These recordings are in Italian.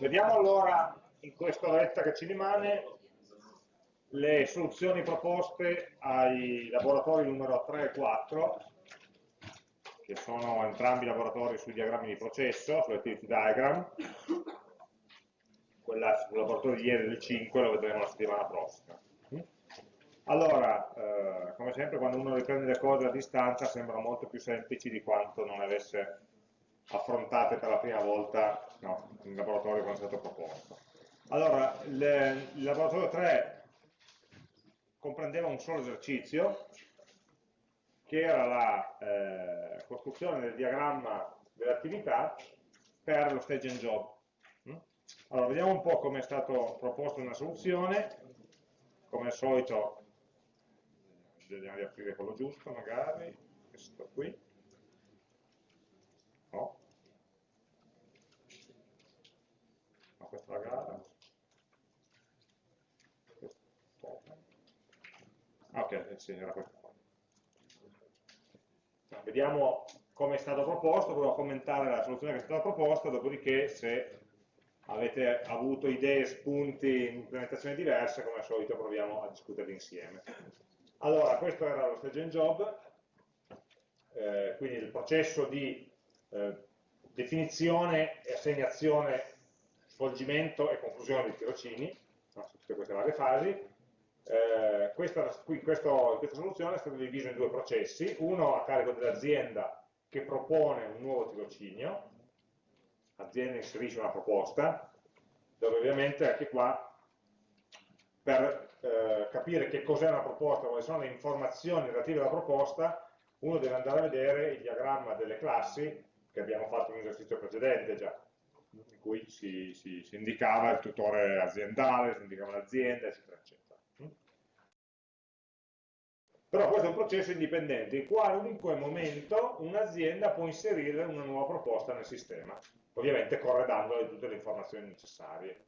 Vediamo allora in questa oretta che ci rimane le soluzioni proposte ai laboratori numero 3 e 4 che sono entrambi laboratori sui diagrammi di processo, sull'activity diagram. Quella sul laboratorio di ieri del 5 lo vedremo la settimana prossima. Allora, eh, come sempre quando uno riprende le cose a distanza sembrano molto più semplici di quanto non avesse affrontate per la prima volta no, in laboratorio quando è stato proposto. Allora, il, il laboratorio 3 comprendeva un solo esercizio, che era la eh, costruzione del diagramma dell'attività per lo stage and job. Mm? Allora, vediamo un po' come è stato proposto una soluzione, come al solito, vediamo di aprire quello giusto magari, questo qui, no, questa è la gara, ok, sì, era questo vediamo come è stato proposto, provo a commentare la soluzione che è stata proposta, dopodiché se avete avuto idee, spunti, implementazioni diverse, come al solito proviamo a discuterli insieme. Allora, questo era lo stage and job, eh, quindi il processo di eh, definizione e assegnazione, svolgimento e conclusione di tirocini, no, su tutte queste varie fasi, eh, questa, qui, questo, questa soluzione è stata divisa in due processi, uno a carico dell'azienda che propone un nuovo tirocinio, l'azienda inserisce una proposta, dove ovviamente anche qua per eh, capire che cos'è una proposta, quali sono le informazioni relative alla proposta, uno deve andare a vedere il diagramma delle classi che abbiamo fatto in un esercizio precedente già, in cui si, si, si indicava il tutore aziendale, si indicava l'azienda, eccetera, eccetera. Però questo è un processo indipendente, in qualunque momento un'azienda può inserire una nuova proposta nel sistema, ovviamente corredandole tutte le informazioni necessarie.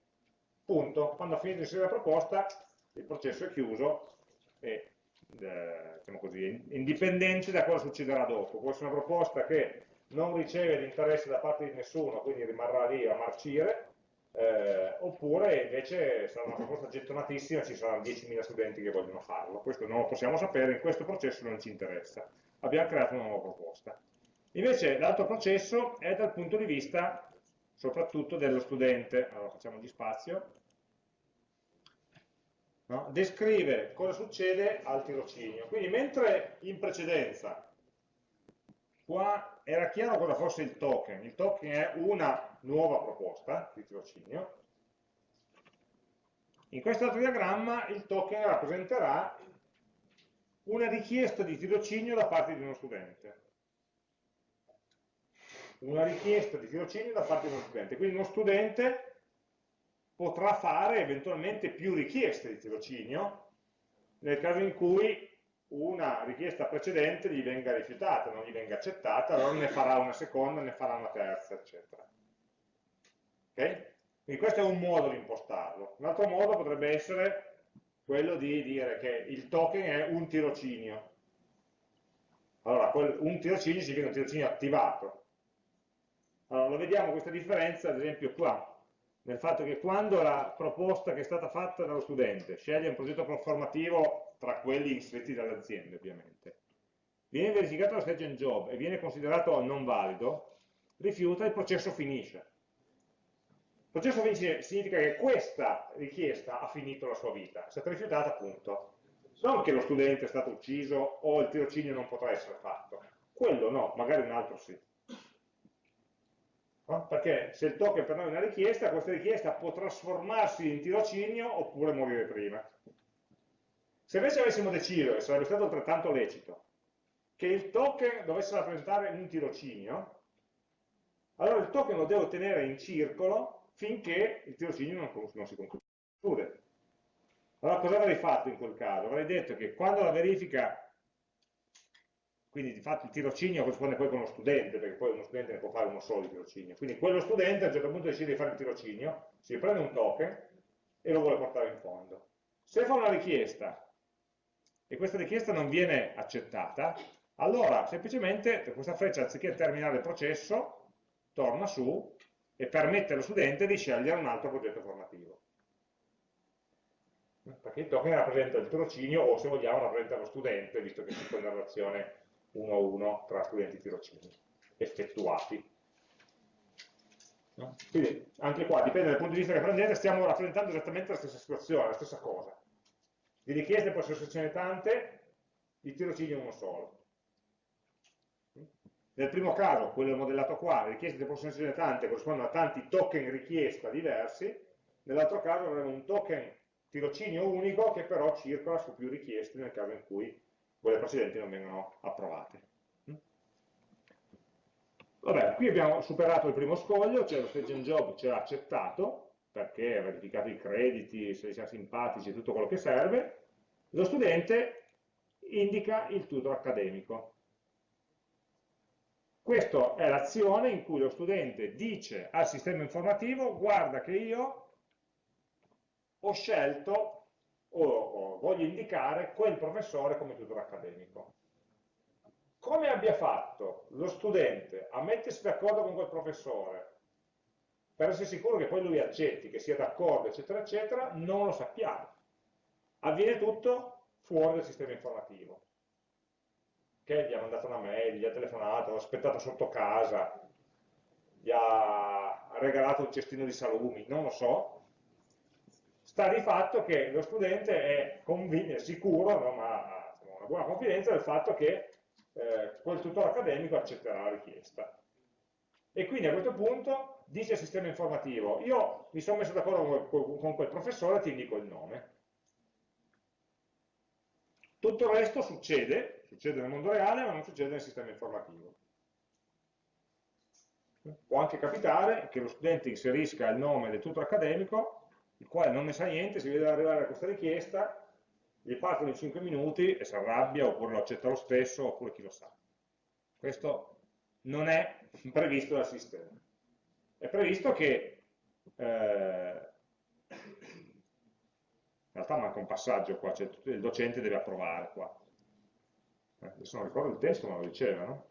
Punto. Quando ha finito di inserire la proposta, il processo è chiuso e eh, diciamo così, indipendente da cosa succederà dopo. Può essere una proposta che non riceve l'interesse da parte di nessuno, quindi rimarrà lì a marcire, eh, oppure invece sarà una proposta gettonatissima, ci saranno 10.000 studenti che vogliono farlo. Questo non lo possiamo sapere, in questo processo non ci interessa. Abbiamo creato una nuova proposta. Invece l'altro processo è dal punto di vista soprattutto dello studente. Allora facciamo di spazio. No? Descrive cosa succede al tirocinio. Quindi mentre in precedenza qua era chiaro cosa fosse il token, il token è una nuova proposta di tirocinio. In questo altro diagramma il token rappresenterà una richiesta di tirocinio da parte di uno studente. Una richiesta di tirocinio da parte di uno studente. Quindi uno studente potrà fare eventualmente più richieste di tirocinio nel caso in cui una richiesta precedente gli venga rifiutata, non gli venga accettata, allora ne farà una seconda, ne farà una terza, eccetera. Okay? Quindi questo è un modo di impostarlo. Un altro modo potrebbe essere quello di dire che il token è un tirocinio. Allora, un tirocinio significa un tirocinio attivato. Allora, lo vediamo questa differenza, ad esempio qua, nel fatto che quando la proposta che è stata fatta dallo studente sceglie un progetto formativo tra quelli inseriti dalle aziende, ovviamente, viene verificato stage and job e viene considerato non valido, rifiuta, il processo finisce. Il processo finisce significa che questa richiesta ha finito la sua vita, è stata rifiutata, appunto. Non che lo studente è stato ucciso o il tirocinio non potrà essere fatto. Quello no, magari un altro sì. Perché se il token per noi è una richiesta, questa richiesta può trasformarsi in tirocinio oppure morire prima. Se invece avessimo deciso, e sarebbe stato altrettanto lecito, che il token dovesse rappresentare un tirocinio, allora il token lo devo tenere in circolo finché il tirocinio non, non si conclude. Allora cosa avrei fatto in quel caso? Avrei detto che quando la verifica, quindi di fatto il tirocinio corrisponde poi con lo studente, perché poi uno studente ne può fare uno solo di tirocinio, quindi quello studente a un certo punto decide di fare il tirocinio, si prende un token e lo vuole portare in fondo. Se fa una richiesta e questa richiesta non viene accettata, allora semplicemente questa freccia anziché terminare il processo, torna su e permette allo studente di scegliere un altro progetto formativo. Perché il token rappresenta il tirocinio o se vogliamo rappresenta lo studente, visto che c'è una relazione uno a uno tra studenti e tirocini effettuati. Quindi anche qua, dipende dal punto di vista che prendete, stiamo rappresentando esattamente la stessa situazione, la stessa cosa. Di richieste possono essercene tante, di tirocini uno solo. Nel primo caso, quello modellato qua, le richieste possono essere tante, corrispondono a tanti token richiesta diversi, nell'altro caso avremo un token tirocinio unico che però circola su più richieste nel caso in cui quelle precedenti non vengono approvate. Vabbè, qui abbiamo superato il primo scoglio, cioè lo stage and job ci ha accettato, perché ha verificato i crediti, se siamo simpatici, tutto quello che serve, lo studente indica il tutor accademico. Questa è l'azione in cui lo studente dice al sistema informativo guarda che io ho scelto o, o voglio indicare quel professore come tutor accademico. Come abbia fatto lo studente a mettersi d'accordo con quel professore per essere sicuro che poi lui accetti, che sia d'accordo, eccetera, eccetera, non lo sappiamo. Avviene tutto fuori dal sistema informativo. Che gli ha mandato una mail, gli ha telefonato, ha aspettato sotto casa, gli ha regalato un cestino di salumi, non lo so. Sta di fatto che lo studente è, è sicuro, no, ma ha una buona confidenza del fatto che eh, quel tutore accademico accetterà la richiesta. E quindi a questo punto dice al sistema informativo, io mi sono messo d'accordo con, quel professore, ti indico il nome. Tutto il resto succede, succede nel mondo reale, ma non succede nel sistema informativo. Può anche capitare che lo studente inserisca il nome del tutor accademico, il quale non ne sa niente, si vede arrivare a questa richiesta, gli partono in 5 minuti e si arrabbia oppure lo accetta lo stesso oppure chi lo sa. Questo non è previsto dal sistema. È previsto che eh, in realtà manca un passaggio qua, cioè il docente deve approvare qua. Eh, adesso non ricordo il testo, ma lo diceva, no?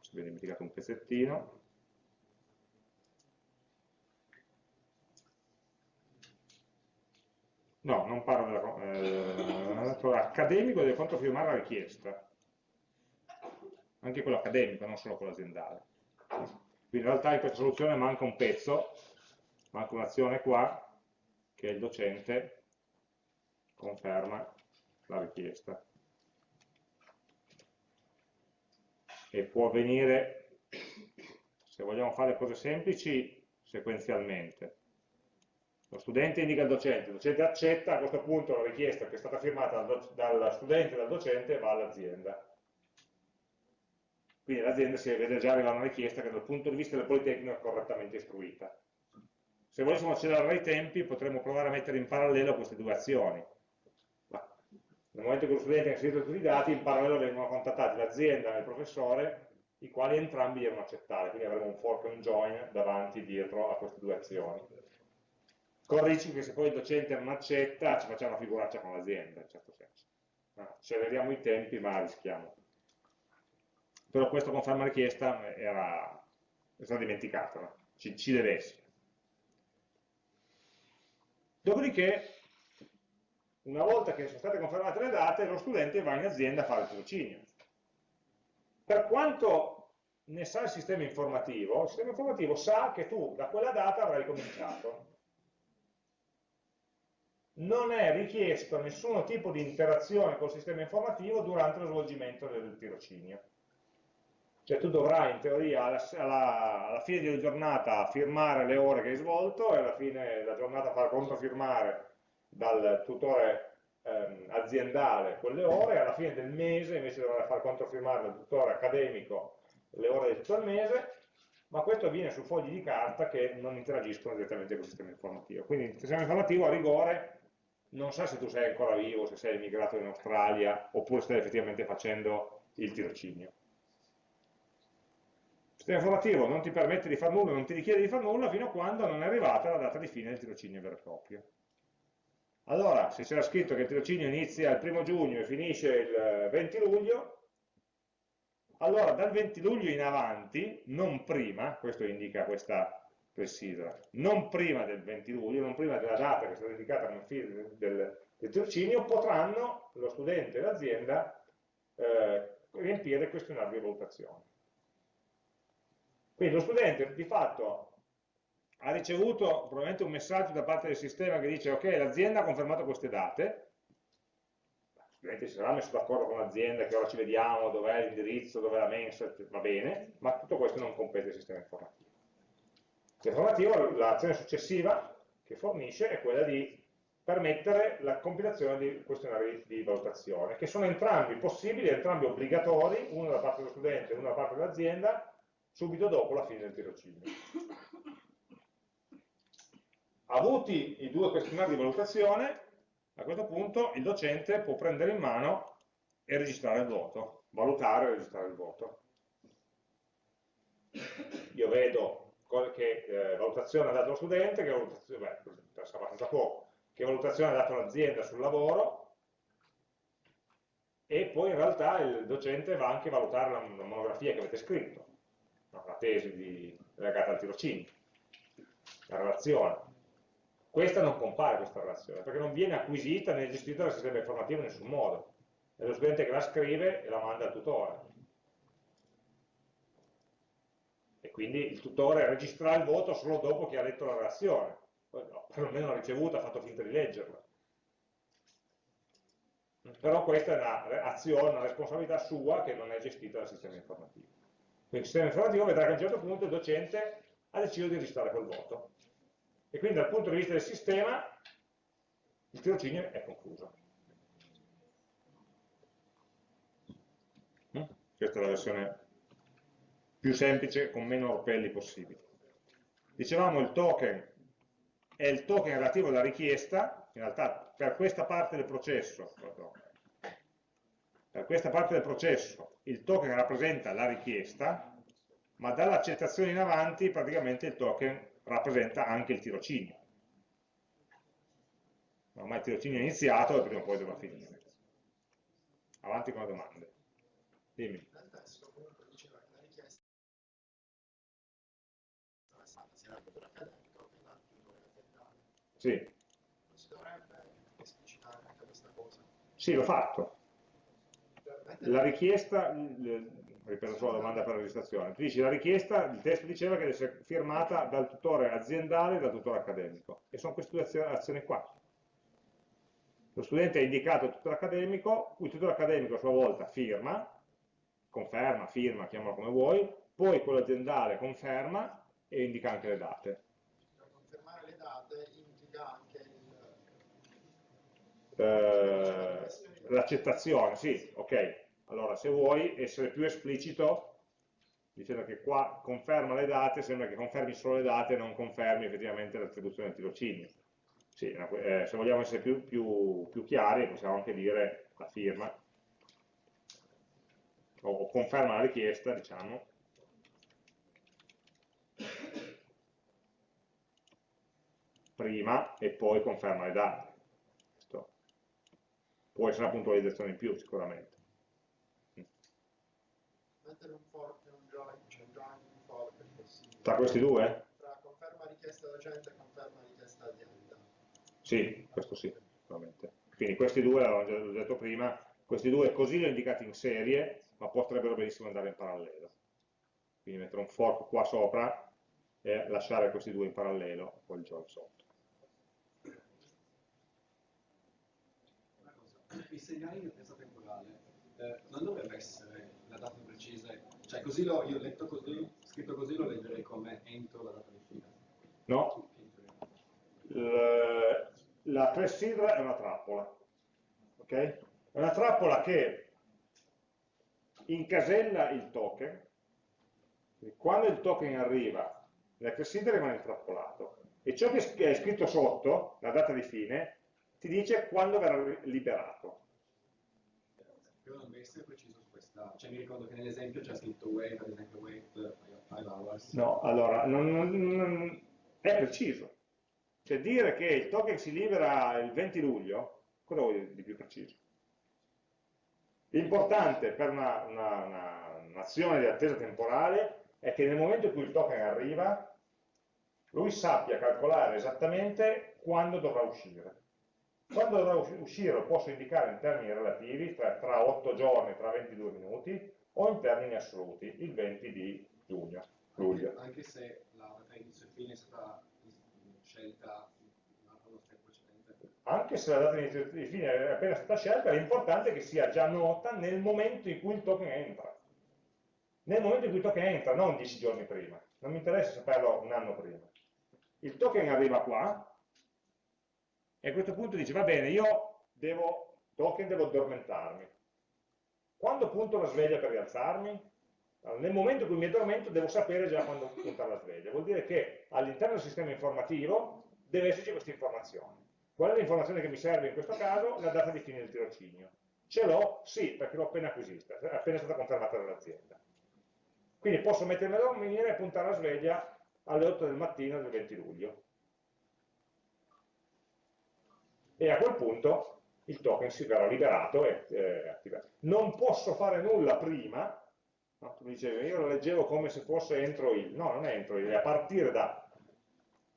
Si è dimenticato un pezzettino. No, non parlo della... Eh, accademico deve controfirmare la richiesta. Anche quello accademico, non solo quello aziendale. Quindi in realtà in questa soluzione manca un pezzo, manca un'azione qua, che il docente conferma la richiesta. E può avvenire, se vogliamo fare cose semplici, sequenzialmente lo studente indica il docente, il docente accetta, a questo punto la richiesta che è stata firmata dal, dal studente e dal docente va all'azienda. Quindi l'azienda si vede già arrivare una richiesta che dal punto di vista del Politecnico è correttamente istruita. Se volessimo accelerare i tempi potremmo provare a mettere in parallelo queste due azioni. Ma nel momento in cui lo studente ha inserito tutti i dati, in parallelo vengono contattati l'azienda e il professore, i quali entrambi devono accettare, quindi avremo un fork e un join davanti e dietro a queste due azioni con il rischio che se poi il docente non accetta ci facciamo una figuraccia con l'azienda, in certo senso. Acceleriamo i tempi ma rischiamo. Però questa conferma richiesta era, è stata dimenticata, ci, ci deve essere. Dopodiché, una volta che sono state confermate le date, lo studente va in azienda a fare il tirocinio. Per quanto ne sa il sistema informativo, il sistema informativo sa che tu da quella data avrai cominciato non è richiesto nessun tipo di interazione col sistema informativo durante lo svolgimento del tirocinio. Cioè tu dovrai in teoria alla, alla, alla fine della giornata firmare le ore che hai svolto e alla fine della giornata far controfirmare dal tutore ehm, aziendale quelle ore e alla fine del mese invece dovrai far controfirmare dal tutore accademico le ore di tutto il mese ma questo avviene su fogli di carta che non interagiscono direttamente con il sistema informativo. Quindi il sistema informativo a rigore non sa se tu sei ancora vivo, se sei emigrato in Australia, oppure stai effettivamente facendo il tirocinio. Sistema informativo non ti permette di fare nulla, non ti richiede di fare nulla fino a quando non è arrivata la data di fine del tirocinio vero e proprio. Allora, se c'era scritto che il tirocinio inizia il primo giugno e finisce il 20 luglio, allora dal 20 luglio in avanti, non prima, questo indica questa clessidra, non prima del 20 luglio, non prima della data che è stata indicata nel feed del, del tirocinio, potranno lo studente e l'azienda eh, riempire il questionario di valutazione. Quindi lo studente di fatto ha ricevuto probabilmente un messaggio da parte del sistema che dice ok, l'azienda ha confermato queste date, ovviamente si sarà messo d'accordo con l'azienda, che ora ci vediamo, dov'è l'indirizzo, dov'è la mensa, va bene, ma tutto questo non compete il sistema informativo. Il sistema informativo, l'azione successiva che fornisce è quella di permettere la compilazione di questionari di valutazione, che sono entrambi possibili, entrambi obbligatori, uno da parte dello studente e uno da parte dell'azienda, subito dopo la fine del tirocinio. Avuti i due questionari di valutazione, a questo punto il docente può prendere in mano e registrare il voto, valutare e registrare il voto. Io vedo che eh, valutazione ha dato lo studente, che valutazione, beh, abbastanza poco, che valutazione ha dato l'azienda sul lavoro, e poi in realtà il docente va anche a valutare la, monografia che avete scritto, tesi di, legata al tirocinio, la relazione. Questa non compare questa relazione, perché non viene acquisita né gestita dal sistema informativo in nessun modo. È lo studente che la scrive e la manda al tutore. E quindi il tutore registra il voto solo dopo che ha letto la relazione. No, perlomeno l'ha ricevuta, ha fatto finta di leggerla. Però questa è un'azione, una responsabilità sua che non è gestita dal sistema informativo. Quindi il sistema informativo vedrà che a un certo punto il docente ha deciso di registrare quel voto e quindi dal punto di vista del sistema il tirocinio è concluso. Mm? Questa è la versione più semplice, con meno orpelli possibili. Dicevamo il token è il token relativo alla richiesta, in realtà per questa parte del processo, per questa parte del processo il token rappresenta la richiesta, ma dall'accettazione in avanti praticamente il token rappresenta anche il tirocinio. Ormai il tirocinio è iniziato e prima o poi dovrà finire. Avanti con le domande. Dimmi. Sì. Sì, l'ho fatto. La richiesta, ripeto solo la domanda per la registrazione, tu dici la richiesta, il testo diceva che deve essere firmata dal tutore aziendale e dal tutore accademico, e sono queste due azioni qua. Lo studente ha indicato il tutore accademico, il tutore accademico a sua volta firma, conferma, firma, chiamalo come vuoi, poi quello aziendale conferma e indica anche le date. Per confermare le date indica anche il... Eh, l'accettazione, sì, ok, allora, se vuoi essere più esplicito, dicendo che qua conferma le date, sembra che confermi solo le date e non confermi effettivamente l'attribuzione del tirocinio. Sì, eh, se vogliamo essere più, più, più, chiari, possiamo anche dire la firma, o conferma la richiesta, diciamo, prima e poi conferma le date. Questo può essere una puntualizzazione in più sicuramente mettere un fork e un join, cioè join un fork è possibile. Tra questi due? Tra conferma richiesta docente e conferma richiesta azienda. Sì, questo sì, sicuramente. Quindi questi due, l'avevo già detto prima, questi due così li ho indicati in serie, ma potrebbero benissimo andare in parallelo. Quindi mettere un fork qua sopra e lasciare questi due in parallelo, poi il join sotto. I segnali di attesa temporale eh, non dovrebbe essere cioè così l'ho, io ho letto così, scritto così lo leggerei come entro la data di fine. No, la clessidra è una trappola, ok? È una trappola che incasella il token, quando il token arriva, la clessidra rimane intrappolato, e ciò che è scritto sotto, la data di fine, ti dice quando verrà liberato. Io non essere preciso cioè mi ricordo che nell'esempio c'è scritto wait, ad esempio wait 5 hours. No, allora, non, non, è preciso. Cioè dire che il token si libera il 20 luglio, cosa vuol dire di più preciso? L'importante per una, una, una, un'azione di attesa temporale è che nel momento in cui il token arriva, lui sappia calcolare esattamente quando dovrà uscire. Quando dovrà uscire lo posso indicare in termini relativi, tra, tra 8 giorni, tra 22 minuti, o in termini assoluti, il 20 di giugno, luglio. Anche, se la data inizio e fine è stata scelta nello step precedente. Anche se la data inizio e fine è appena stata scelta, l'importante è che sia già nota nel momento in cui il token entra. Nel momento in cui il token entra, non 10 giorni prima. Non mi interessa saperlo un anno prima. Il token arriva qua, e a questo punto dice, va bene, io devo, token, devo addormentarmi. Quando punto la sveglia per rialzarmi? Allora, nel momento in cui mi addormento devo sapere già quando puntare la sveglia. Vuol dire che all'interno del sistema informativo deve esserci questa informazione. Qual è l'informazione che mi serve in questo caso? La data di fine del tirocinio. Ce l'ho? Sì, perché l'ho appena acquisita, è appena stata confermata dall'azienda. Quindi posso mettermi a dormire e puntare la sveglia alle 8 del mattino del 20 luglio. E a quel punto il token si verrà liberato e eh, attivato. Non posso fare nulla prima, no? tu dicevi, io lo leggevo come se fosse entro il, no, non è entro il, è a partire da,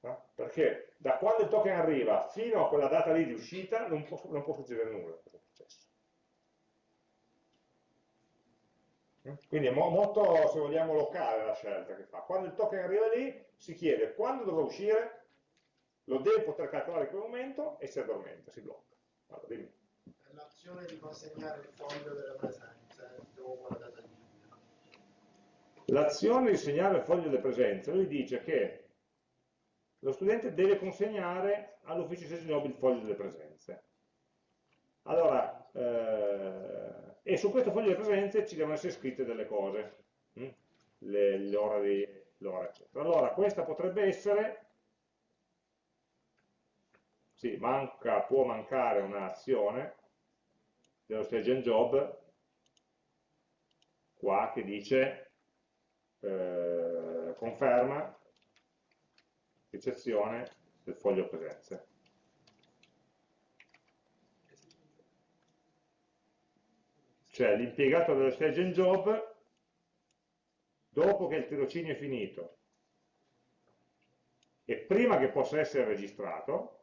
no? perché da quando il token arriva fino a quella data lì di uscita non può, non può succedere nulla. Quindi è molto, se vogliamo, locale la scelta che fa. Quando il token arriva lì, si chiede quando dovrà uscire lo deve poter calcolare in quel momento e si addormenta, si blocca. Allora, L'azione di consegnare il foglio delle presenze dopo la data di L'azione di segnare il foglio delle presenze, lui dice che lo studente deve consegnare all'ufficio di job il foglio delle presenze. Allora, eh, e su questo foglio delle presenze ci devono essere scritte delle cose, hm? l'ora, eccetera. Allora, questa potrebbe essere sì, manca, può mancare un'azione dello stage and job qua che dice eh, conferma ricezione del foglio presenze. Cioè l'impiegato dello stage and job, dopo che il tirocinio è finito e prima che possa essere registrato,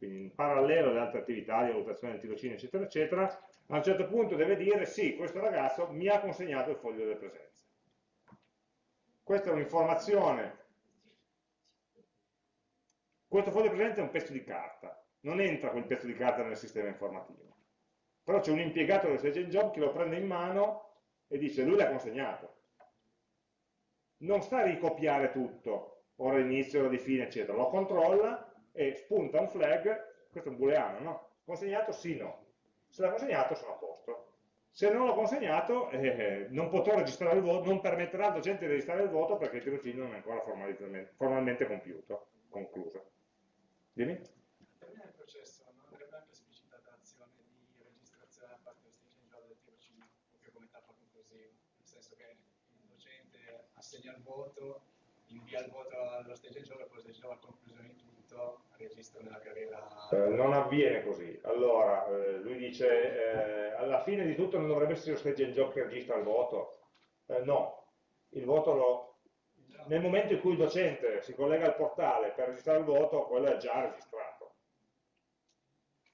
quindi in parallelo alle altre attività di valutazione del tirocinio, eccetera, eccetera, a un certo punto deve dire sì, questo ragazzo mi ha consegnato il foglio delle presenze. Questa è un'informazione. Questo foglio di presenze è un pezzo di carta, non entra quel pezzo di carta nel sistema informativo. Però c'è un impiegato del Sage Job che lo prende in mano e dice lui l'ha consegnato. Non sta a ricopiare tutto, ora inizio, ora di fine, eccetera, lo controlla e spunta un flag, questo è un booleano, no? Consegnato sì, no. Se l'ha consegnato sono a posto. Se non l'ho consegnato eh, non potrò registrare il voto, non permetterà al docente di registrare il voto perché il tirocinio non è ancora formalmente compiuto, concluso. Dimmi? Termina il processo, non avrebbe anche esplicitata l'azione di registrazione da parte dello studente del tirocinio, proprio come tappa conclusiva, nel senso che il docente assegna il voto, invia il voto allo stage job e poi stage job a conclusione di tutto tutto registro nella carriera? Eh, non avviene così. Allora, eh, lui dice, eh, alla fine di tutto non dovrebbe essere lo stage and job che registra il voto? Eh, no, il voto lo... Nel momento in cui il docente si collega al portale per registrare il voto, quello è già registrato.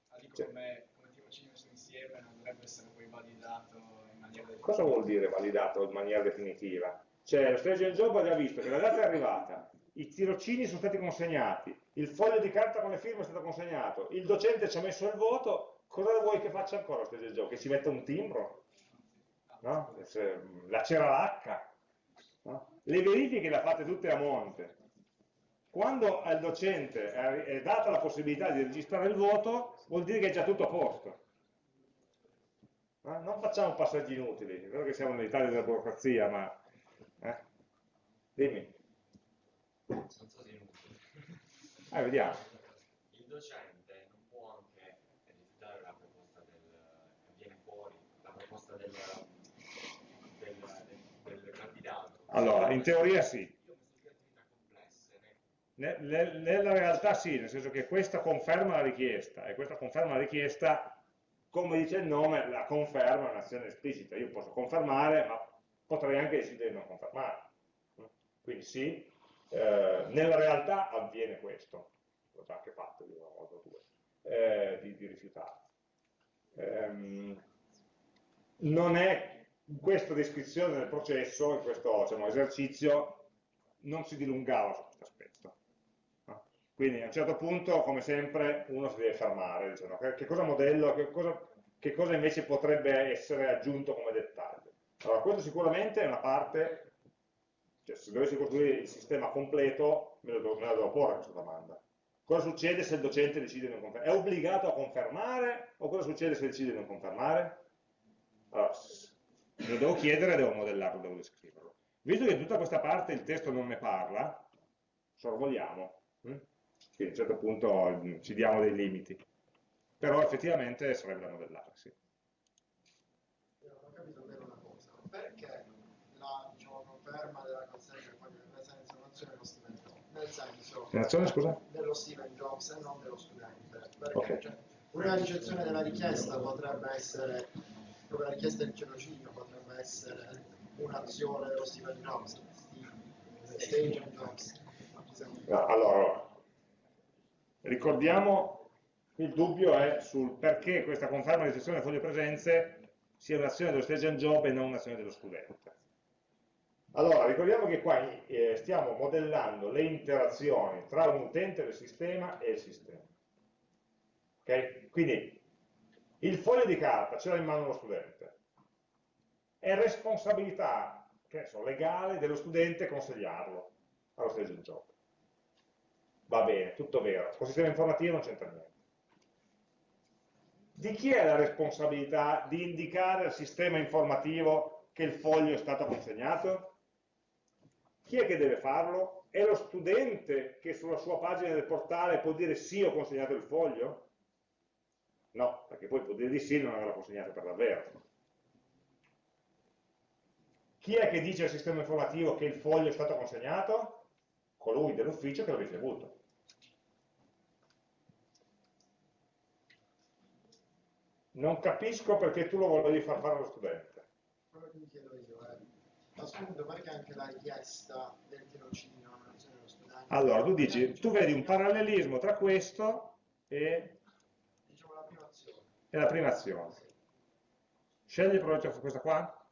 Ah, dico cioè. come, come tirocinio messo insieme non dovrebbe essere poi validato in maniera definitiva. Cosa vuol dire validato in maniera definitiva? Cioè, lo stage and job ha già visto che la data è arrivata, i tirocini sono stati consegnati, il foglio di carta con le firme è stato consegnato, il docente ci ha messo il voto, cosa vuoi che faccia ancora questo gioco? Che ci metta un timbro? No? La ceralacca? No? Le verifiche le fate tutte a monte. Quando al docente è data la possibilità di registrare il voto, vuol dire che è già tutto a posto. No? Non facciamo passaggi inutili, è vero che siamo nell'Italia della burocrazia, ma... Eh? Dimmi. Non so se è eh, vediamo. Il docente non può anche rifiutare la proposta del, che viene fuori, la proposta del, del, del, del candidato. Allora, in teoria sì. Nella realtà sì, nel senso che questa conferma la richiesta e questa conferma la richiesta, come dice il nome, la conferma è un'azione esplicita. Io posso confermare, ma potrei anche decidere di non confermare. Quindi sì, eh, nella realtà avviene questo, l'ho già anche fatto di una volta o due, eh, di, di rifiutare. Ehm, non è questa descrizione del processo, in questo diciamo, esercizio, non si dilungava su questo aspetto. Quindi a un certo punto, come sempre, uno si deve fermare, dicendo che cosa modello, che cosa, che cosa invece potrebbe essere aggiunto come dettaglio. Allora, questo sicuramente è una parte, cioè se dovessi costruire il sistema completo, me, la devo porre questa domanda. Cosa succede se il docente decide di non confermare? È obbligato a confermare o cosa succede se decide di non confermare? Allora, lo devo chiedere devo modellarlo, devo descriverlo. Visto che tutta questa parte il testo non ne parla, sorvoliamo. Hm? Quindi a un certo punto hm, ci diamo dei limiti. Però effettivamente sarebbe da. Io non ho capito una cosa. Perché conferma della consegna del foglio di presenza non c'è nello Steven Jobs? Nel senso, Relazione, scusa? dello Steven Jobs e non dello studente. Perché Ok. cioè, una ricezione della richiesta potrebbe essere, come la richiesta di tirocinio potrebbe essere un'azione dello Steven Jobs, Staging Jobs. No, allora, ricordiamo, il dubbio è sul perché questa conferma di sessione del foglio presenze sia un'azione dello stage and job e non un'azione dello studente. Allora, ricordiamo che qua eh, stiamo modellando le interazioni tra un utente del sistema e il sistema. Ok? Quindi il foglio di carta ce l'ha in mano lo studente. È responsabilità che so, legale dello studente consegnarlo allo stage and job. Va bene, tutto vero. Con il sistema informativo non c'entra niente. Di chi è la responsabilità di indicare al sistema informativo che il foglio è stato consegnato? Chi è che deve farlo? È lo studente che sulla sua pagina del portale può dire sì ho consegnato il foglio? No, perché poi può dire di sì e non averlo consegnato per davvero. Chi è che dice al sistema informativo che il foglio è stato consegnato? Colui dell'ufficio che l'ha ricevuto. Non capisco perché tu lo volevi far fare allo studente. Quello che mi chiedo io è, assunto perché anche la richiesta del tirocinio. Allora, tu dici, tu vedi un parallelismo tra questo e, Diciamo la prima azione. e la prima azione. Scegli su questa qua?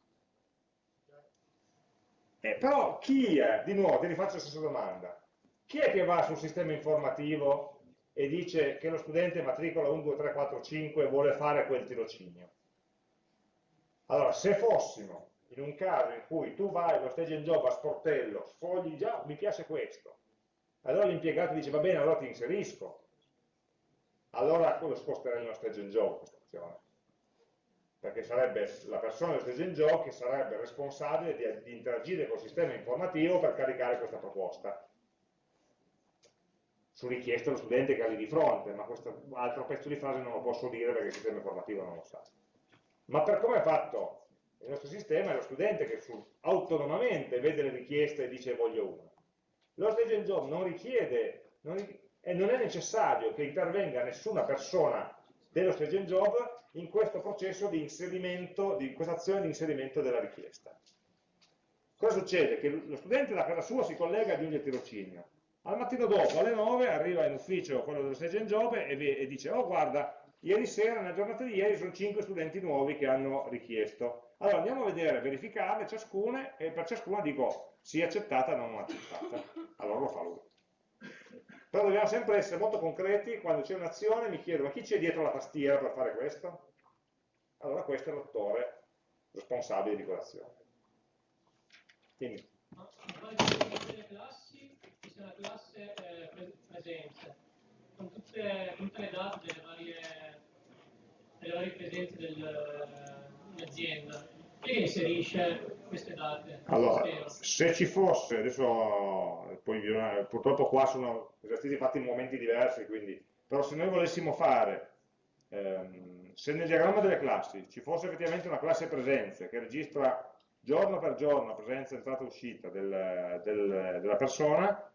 Eh, però chi è, di nuovo, ti rifaccio la stessa domanda, chi è che va sul sistema informativo e dice che lo studente matricola 1, 2, 3, 4, 5 vuole fare quel tirocinio? Allora, se fossimo in un caso in cui tu vai allo stage and job a sportello, sfogli già, mi piace questo, allora l'impiegato dice va bene, allora ti inserisco, allora lo sposterei nello stage and job questa opzione. Perché sarebbe la persona del stage and job che sarebbe responsabile di, di interagire col sistema informativo per caricare questa proposta. Su richiesta dello studente che ha lì di fronte, ma questo altro pezzo di frase non lo posso dire perché il sistema informativo non lo sa. Ma per come è fatto il nostro sistema è lo studente che su- autonomamente vede le richieste e dice voglio uno. Lo stage and job non richiede, non e non è necessario che intervenga nessuna persona dello stage and job in questo processo di inserimento, di questa azione di inserimento della richiesta. Cosa succede? Che lo studente da casa sua si collega e aggiunge il tirocinio. Al mattino dopo, alle 9, arriva in ufficio quello dello stage and job e, e dice, oh guarda, ieri sera, nella giornata di ieri, sono 5 studenti nuovi che hanno richiesto. Allora andiamo a vedere, verificarle ciascuna e per ciascuna dico sì accettata, non accettata. Allora lo fa lui. Però dobbiamo sempre essere molto concreti, quando c'è un'azione mi chiedo ma chi c'è dietro la tastiera per fare questo? Allora questo è l'attore responsabile di quell'azione. Quindi, Ma delle classi, ci sia una classe eh, pre- presenze, con tutte, con tutte le date delle varie, delle varie presenze del- dell'azienda. Chi inserisce queste date? allora, se ci fosse, adesso poi purtroppo qua sono esercizi fatti in momenti diversi, quindi, però se noi volessimo fare, ehm, se nel diagramma delle classi ci fosse effettivamente una classe presenze che registra giorno per giorno la presenza, entrata e uscita del- del- della persona,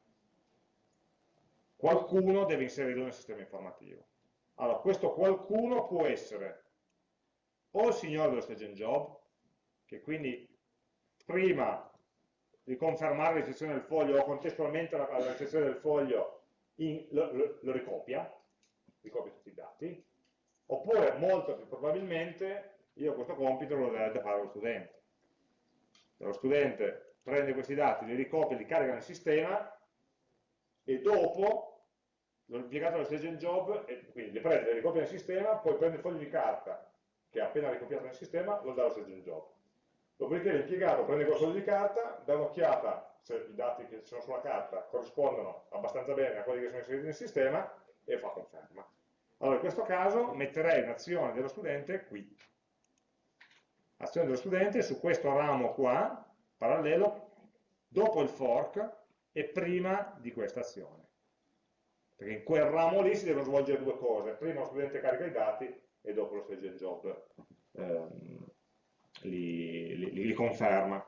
qualcuno deve inserirlo nel sistema informativo. Allora, questo qualcuno può essere o il signore dello stage and job, che quindi prima di confermare la ricezione del foglio o contestualmente alla ricezione del foglio in, lo, lo, lo ricopia, ricopia tutti i dati, oppure molto più probabilmente io questo compito lo dovrebbe fare lo studente. Lo studente prende questi dati, li ricopia, li carica nel sistema e dopo l'impiegato del stage job, e quindi li prende, li ricopia nel sistema, poi prende il foglio di carta che ha appena ricopiato nel sistema, lo dà allo stage job. Dopodiché l'impiegato prende quel foglio di carta, dà un'occhiata se i dati che sono sulla carta corrispondono abbastanza bene a quelli che sono inseriti nel sistema e fa conferma. Allora in questo caso metterei l'azione dello studente qui. Azione dello studente su questo ramo qua, parallelo, dopo il fork e prima di questa azione. Perché in quel ramo lì si devono svolgere due cose. Prima lo studente carica i dati e dopo lo stage job ehm, li, li, li, conferma.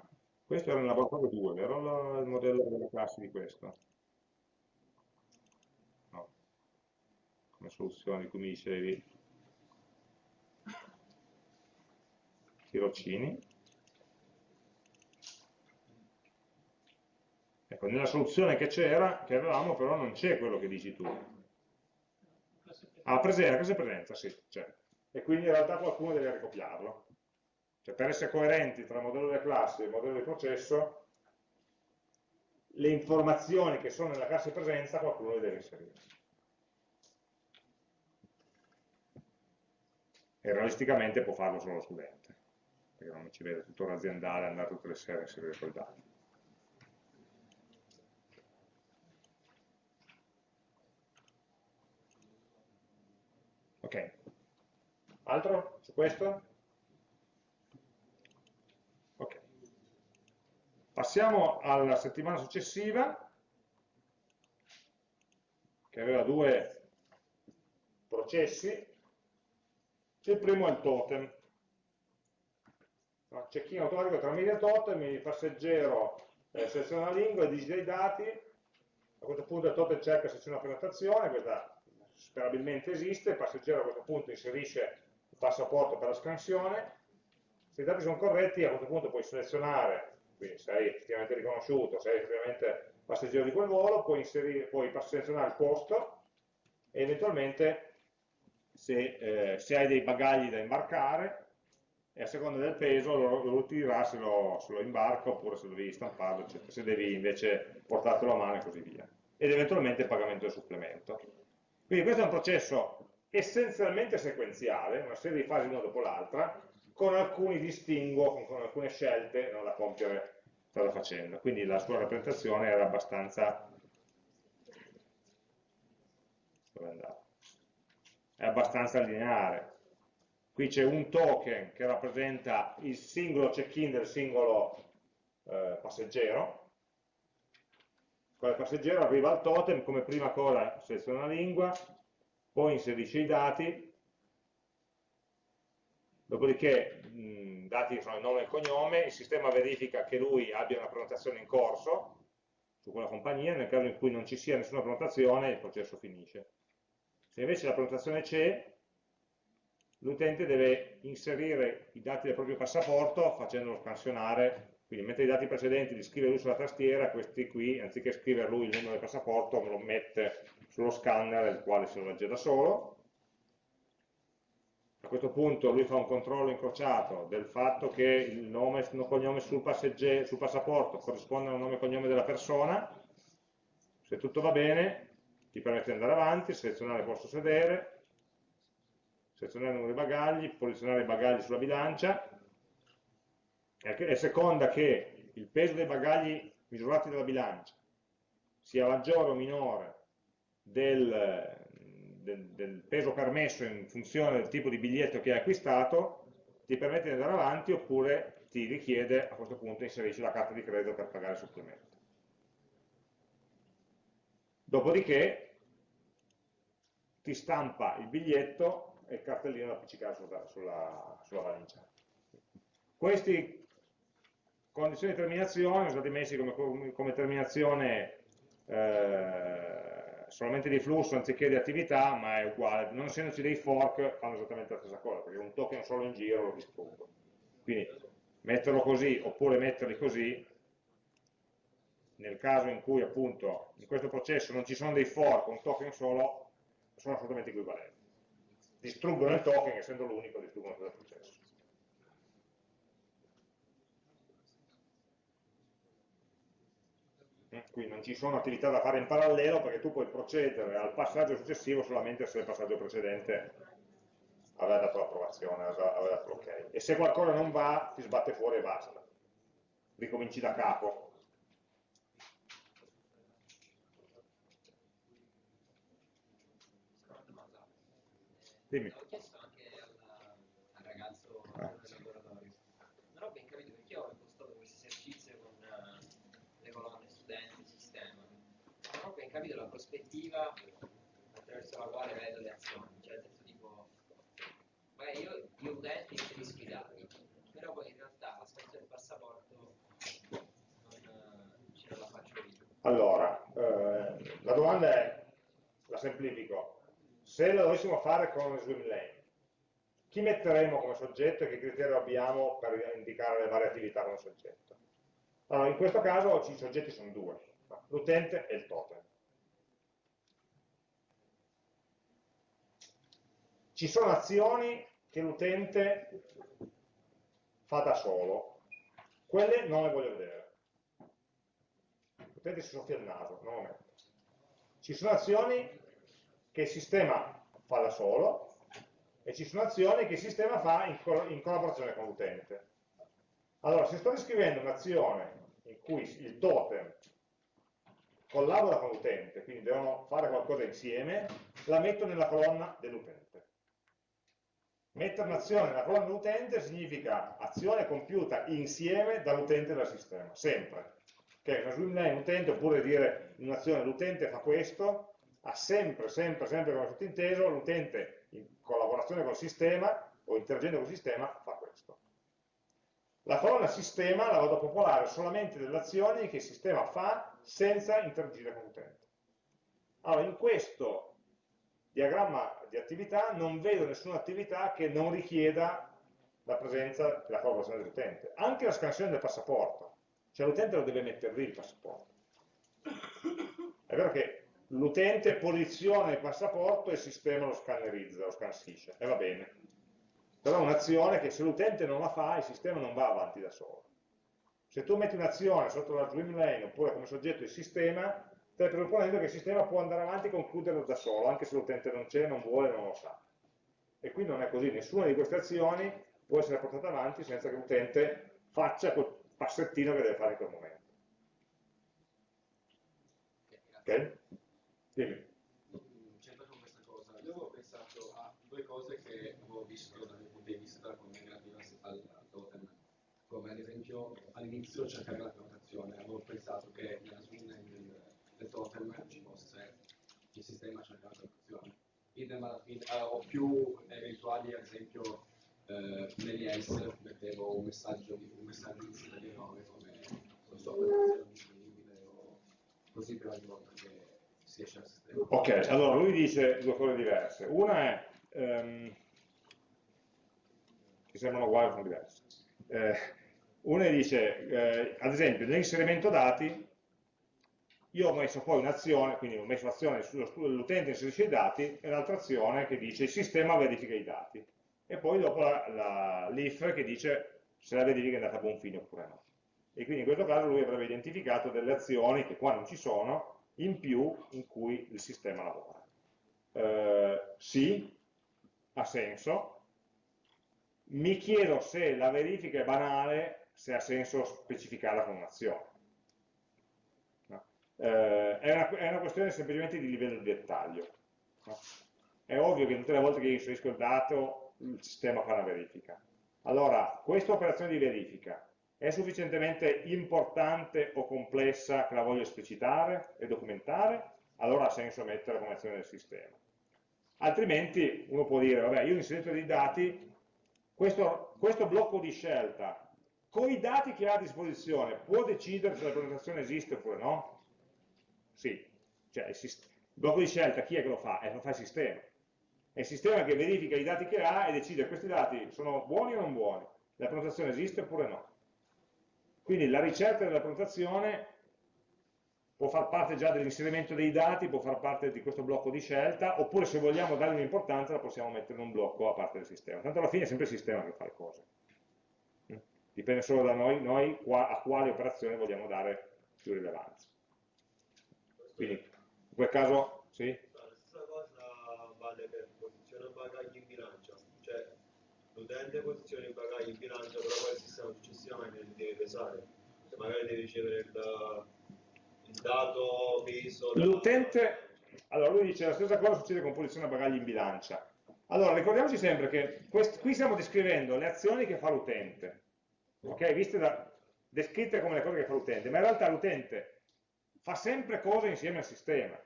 Questo era il laboratorio 2, vero il modello delle classi di questo? No. Come soluzione di cui mi dicevi tirocini. Ecco, nella soluzione che c'era, che avevamo, però non c'è quello che dici tu. Ah, presenza, classe presenza, sì, c'è. E quindi in realtà qualcuno deve ricopiarlo. Cioè per essere coerenti tra il modello delle classi e il modello di processo, le informazioni che sono nella classe presenza qualcuno le deve inserire. E realisticamente può farlo solo lo studente, perché non ci vede tutto l'aziendale andare tutte le sere a inserire quei dati. Ok. Altro su questo? Ok. Passiamo alla settimana successiva, che aveva due processi. Il primo è il totem. Check-in automatico tra media totem, il passeggero eh, seleziona la lingua, digita i dati, a questo punto il totem cerca seziona la prenotazione, questa sperabilmente esiste, il passeggero a questo punto inserisce il passaporto per la scansione, se i dati sono corretti a questo punto puoi selezionare, quindi sei effettivamente riconosciuto, sei effettivamente passeggero di quel volo, puoi, inserire, puoi selezionare il posto e eventualmente se, eh, se, hai dei bagagli da imbarcare e a seconda del peso lo, lo dirà se lo, se lo imbarca oppure se devi stamparlo, eccetera, se devi invece portartelo a mano e così via. Ed eventualmente il pagamento del supplemento. Quindi questo è un processo essenzialmente sequenziale, una serie di fasi una dopo l'altra, con alcuni distinguo, con alcune scelte no, da compiere strada facendo. Quindi la sua rappresentazione era abbastanza... È abbastanza lineare. Qui c'è un token che rappresenta il singolo check-in del singolo eh, passeggero, il passeggero arriva al totem, come prima cosa seleziona la lingua, poi inserisce i dati, dopodiché i dati sono il nome e il cognome, il sistema verifica che lui abbia una prenotazione in corso su quella compagnia, nel caso in cui non ci sia nessuna prenotazione il processo finisce. Se invece la prenotazione c'è, l'utente deve inserire i dati del proprio passaporto facendolo scansionare quindi mette i dati precedenti, li scrive lui sulla tastiera, questi qui, anziché scrivere lui il numero del passaporto, lo mette sullo scanner, il quale si lo legge da solo. A questo punto lui fa un controllo incrociato del fatto che il nome e il cognome sul, sul passaporto corrispondono al nome e cognome della persona. Se tutto va bene, ti permette di andare avanti, selezionare il posto sedere, selezionare il numero dei bagagli, posizionare i bagagli sulla bilancia, è seconda che il peso dei bagagli misurati dalla bilancia sia maggiore o minore del, del, del, peso permesso in funzione del tipo di biglietto che hai acquistato, ti permette di andare avanti oppure ti richiede a questo punto inserisci la carta di credito per pagare il supplemento. Dopodiché ti stampa il biglietto e il cartellino da appiccicare sulla, sulla, sulla valigia. Questi condizioni di terminazione stati messi come, come terminazione eh, solamente di flusso anziché di attività, ma è uguale, non essendoci dei fork fanno esattamente la stessa cosa, perché un token solo in giro lo distruggo. Quindi metterlo così oppure metterli così, nel caso in cui appunto in questo processo non ci sono dei for con token solo, sono assolutamente equivalenti. Distruggono il token, essendo l'unico, distruggono tutto il processo. Quindi non ci sono attività da fare in parallelo perché tu puoi procedere al passaggio successivo solamente se il passaggio precedente aveva dato l'approvazione, aveva dato l'ok. E se qualcosa non va, ti sbatte fuori e basta. Ricominci da capo. Dimmi. Ho chiesto anche al, al ragazzo Ah. del laboratorio. Non ho ben capito perché ho impostato questo esercizio con eh, le colonne studenti, sistema. Non ho ben capito la prospettiva attraverso la quale vedo le azioni. Cioè, nel senso tipo, magari io, io utente inserisco i dati, però poi in realtà la scansione del passaporto non eh, ce la faccio io. Allora, eh, la domanda è, la semplifico, se lo dovessimo fare con swim lane, chi metteremo come soggetto e che criterio abbiamo per indicare le varie attività come soggetto? Allora, in questo caso i soggetti sono due, l'utente e il totem. Ci sono azioni che l'utente fa da solo, quelle non le voglio vedere l'utente si soffia il naso, non lo metto. Ci sono azioni che il sistema fa da solo e ci sono azioni che il sistema fa in, co- in collaborazione con l'utente. Allora, se sto descrivendo un'azione in cui il totem collabora con l'utente, quindi devono fare qualcosa insieme, la metto nella colonna dell'utente. Mettere un'azione nella colonna dell'utente significa azione compiuta insieme dall'utente e dal sistema, sempre che swimline utente, oppure dire in un'azione l'utente fa questo, ha sempre, sempre, sempre come sottinteso, l'utente in collaborazione col sistema o interagendo col sistema fa questo. La colonna sistema la vado a popolare solamente delle azioni che il sistema fa senza interagire con l'utente. Allora, in questo diagramma di attività non vedo nessuna attività che non richieda la presenza della collaborazione dell'utente. Anche la scansione del passaporto. Cioè l'utente lo deve mettere lì il passaporto. È vero che l'utente posiziona il passaporto e il sistema lo scannerizza, lo scansisce, e va bene. Però è un'azione che se l'utente non la fa, il sistema non va avanti da solo. Se tu metti un'azione sotto la swim lane oppure come soggetto il sistema, stai presupponendo che il sistema può andare avanti e concluderlo da solo, anche se l'utente non c'è, non vuole, non lo sa. E qui non è così, nessuna di queste azioni può essere portata avanti senza che l'utente faccia quel passettino che deve fare in quel momento. Ok? Dimmi. C'entra con questa cosa. Io avevo pensato a due cose che avevo visto dal mio punto di vista come negative al al totem. Come ad esempio all'inizio cercare la prenotazione. Avevo pensato che nella del totem ci fosse il sistema cercare la prenotazione. Idem alla fine, eh, più eventuali, ad esempio eh, negli else mettevo un messaggio di un messaggio di delle 9 come non so, prenotazione disponibile o così per ogni volta che si esce dal sistema. Ok, allora lui dice due cose diverse. Una è, ehm, che sembrano uguali, sono diverse. Eh, una dice, eh, ad esempio, nell'inserimento dati, io ho messo poi un'azione, quindi ho messo l'azione l'utente inserisce i dati e l'altra azione che dice il sistema verifica i dati. E poi dopo l'if che dice se la verifica è andata a buon fine oppure no. E quindi in questo caso lui avrebbe identificato delle azioni che qua non ci sono, in più in cui il sistema lavora. Eh, sì, ha senso. Mi chiedo se la verifica è banale, se ha senso specificarla con un'azione. Eh, è, una, è, una, questione semplicemente di livello di dettaglio. No? È ovvio che tutte le volte che inserisco il dato, il sistema fa una verifica. Allora, questa operazione di verifica è sufficientemente importante o complessa che la voglio esplicitare e documentare, allora ha senso mettere come azione del sistema. Altrimenti uno può dire, vabbè, io ho inserito dei dati, questo, questo blocco di scelta, con i dati che ha a disposizione, può decidere se la presentazione esiste oppure no? Sì, cioè il, blocco di scelta chi è che lo fa? Eh, lo fa il sistema. È il sistema che verifica i dati che ha e decide questi dati sono buoni o non buoni, la prenotazione esiste oppure no. Quindi la ricerca della prenotazione può far parte già dell'inserimento dei dati, può far parte di questo blocco di scelta, oppure se vogliamo dargli un'importanza la possiamo mettere in un blocco a parte del sistema. Tanto alla fine è sempre il sistema che fa le cose. Dipende solo da noi, noi a quale operazione vogliamo dare più rilevanza. Quindi in quel caso, sì? La stessa cosa vale per posizione bagagli in bilancia, cioè l'utente posiziona i bagagli in bilancia, però poi il sistema successivamente li deve pesare, cioè magari deve ricevere il, il dato peso. L'utente, allora lui dice la stessa cosa succede con posizione bagagli in bilancia. Allora ricordiamoci sempre che qui stiamo descrivendo le azioni che fa l'utente, ok? Viste da, descritte come le cose che fa l'utente, ma in realtà l'utente fa sempre cose insieme al sistema.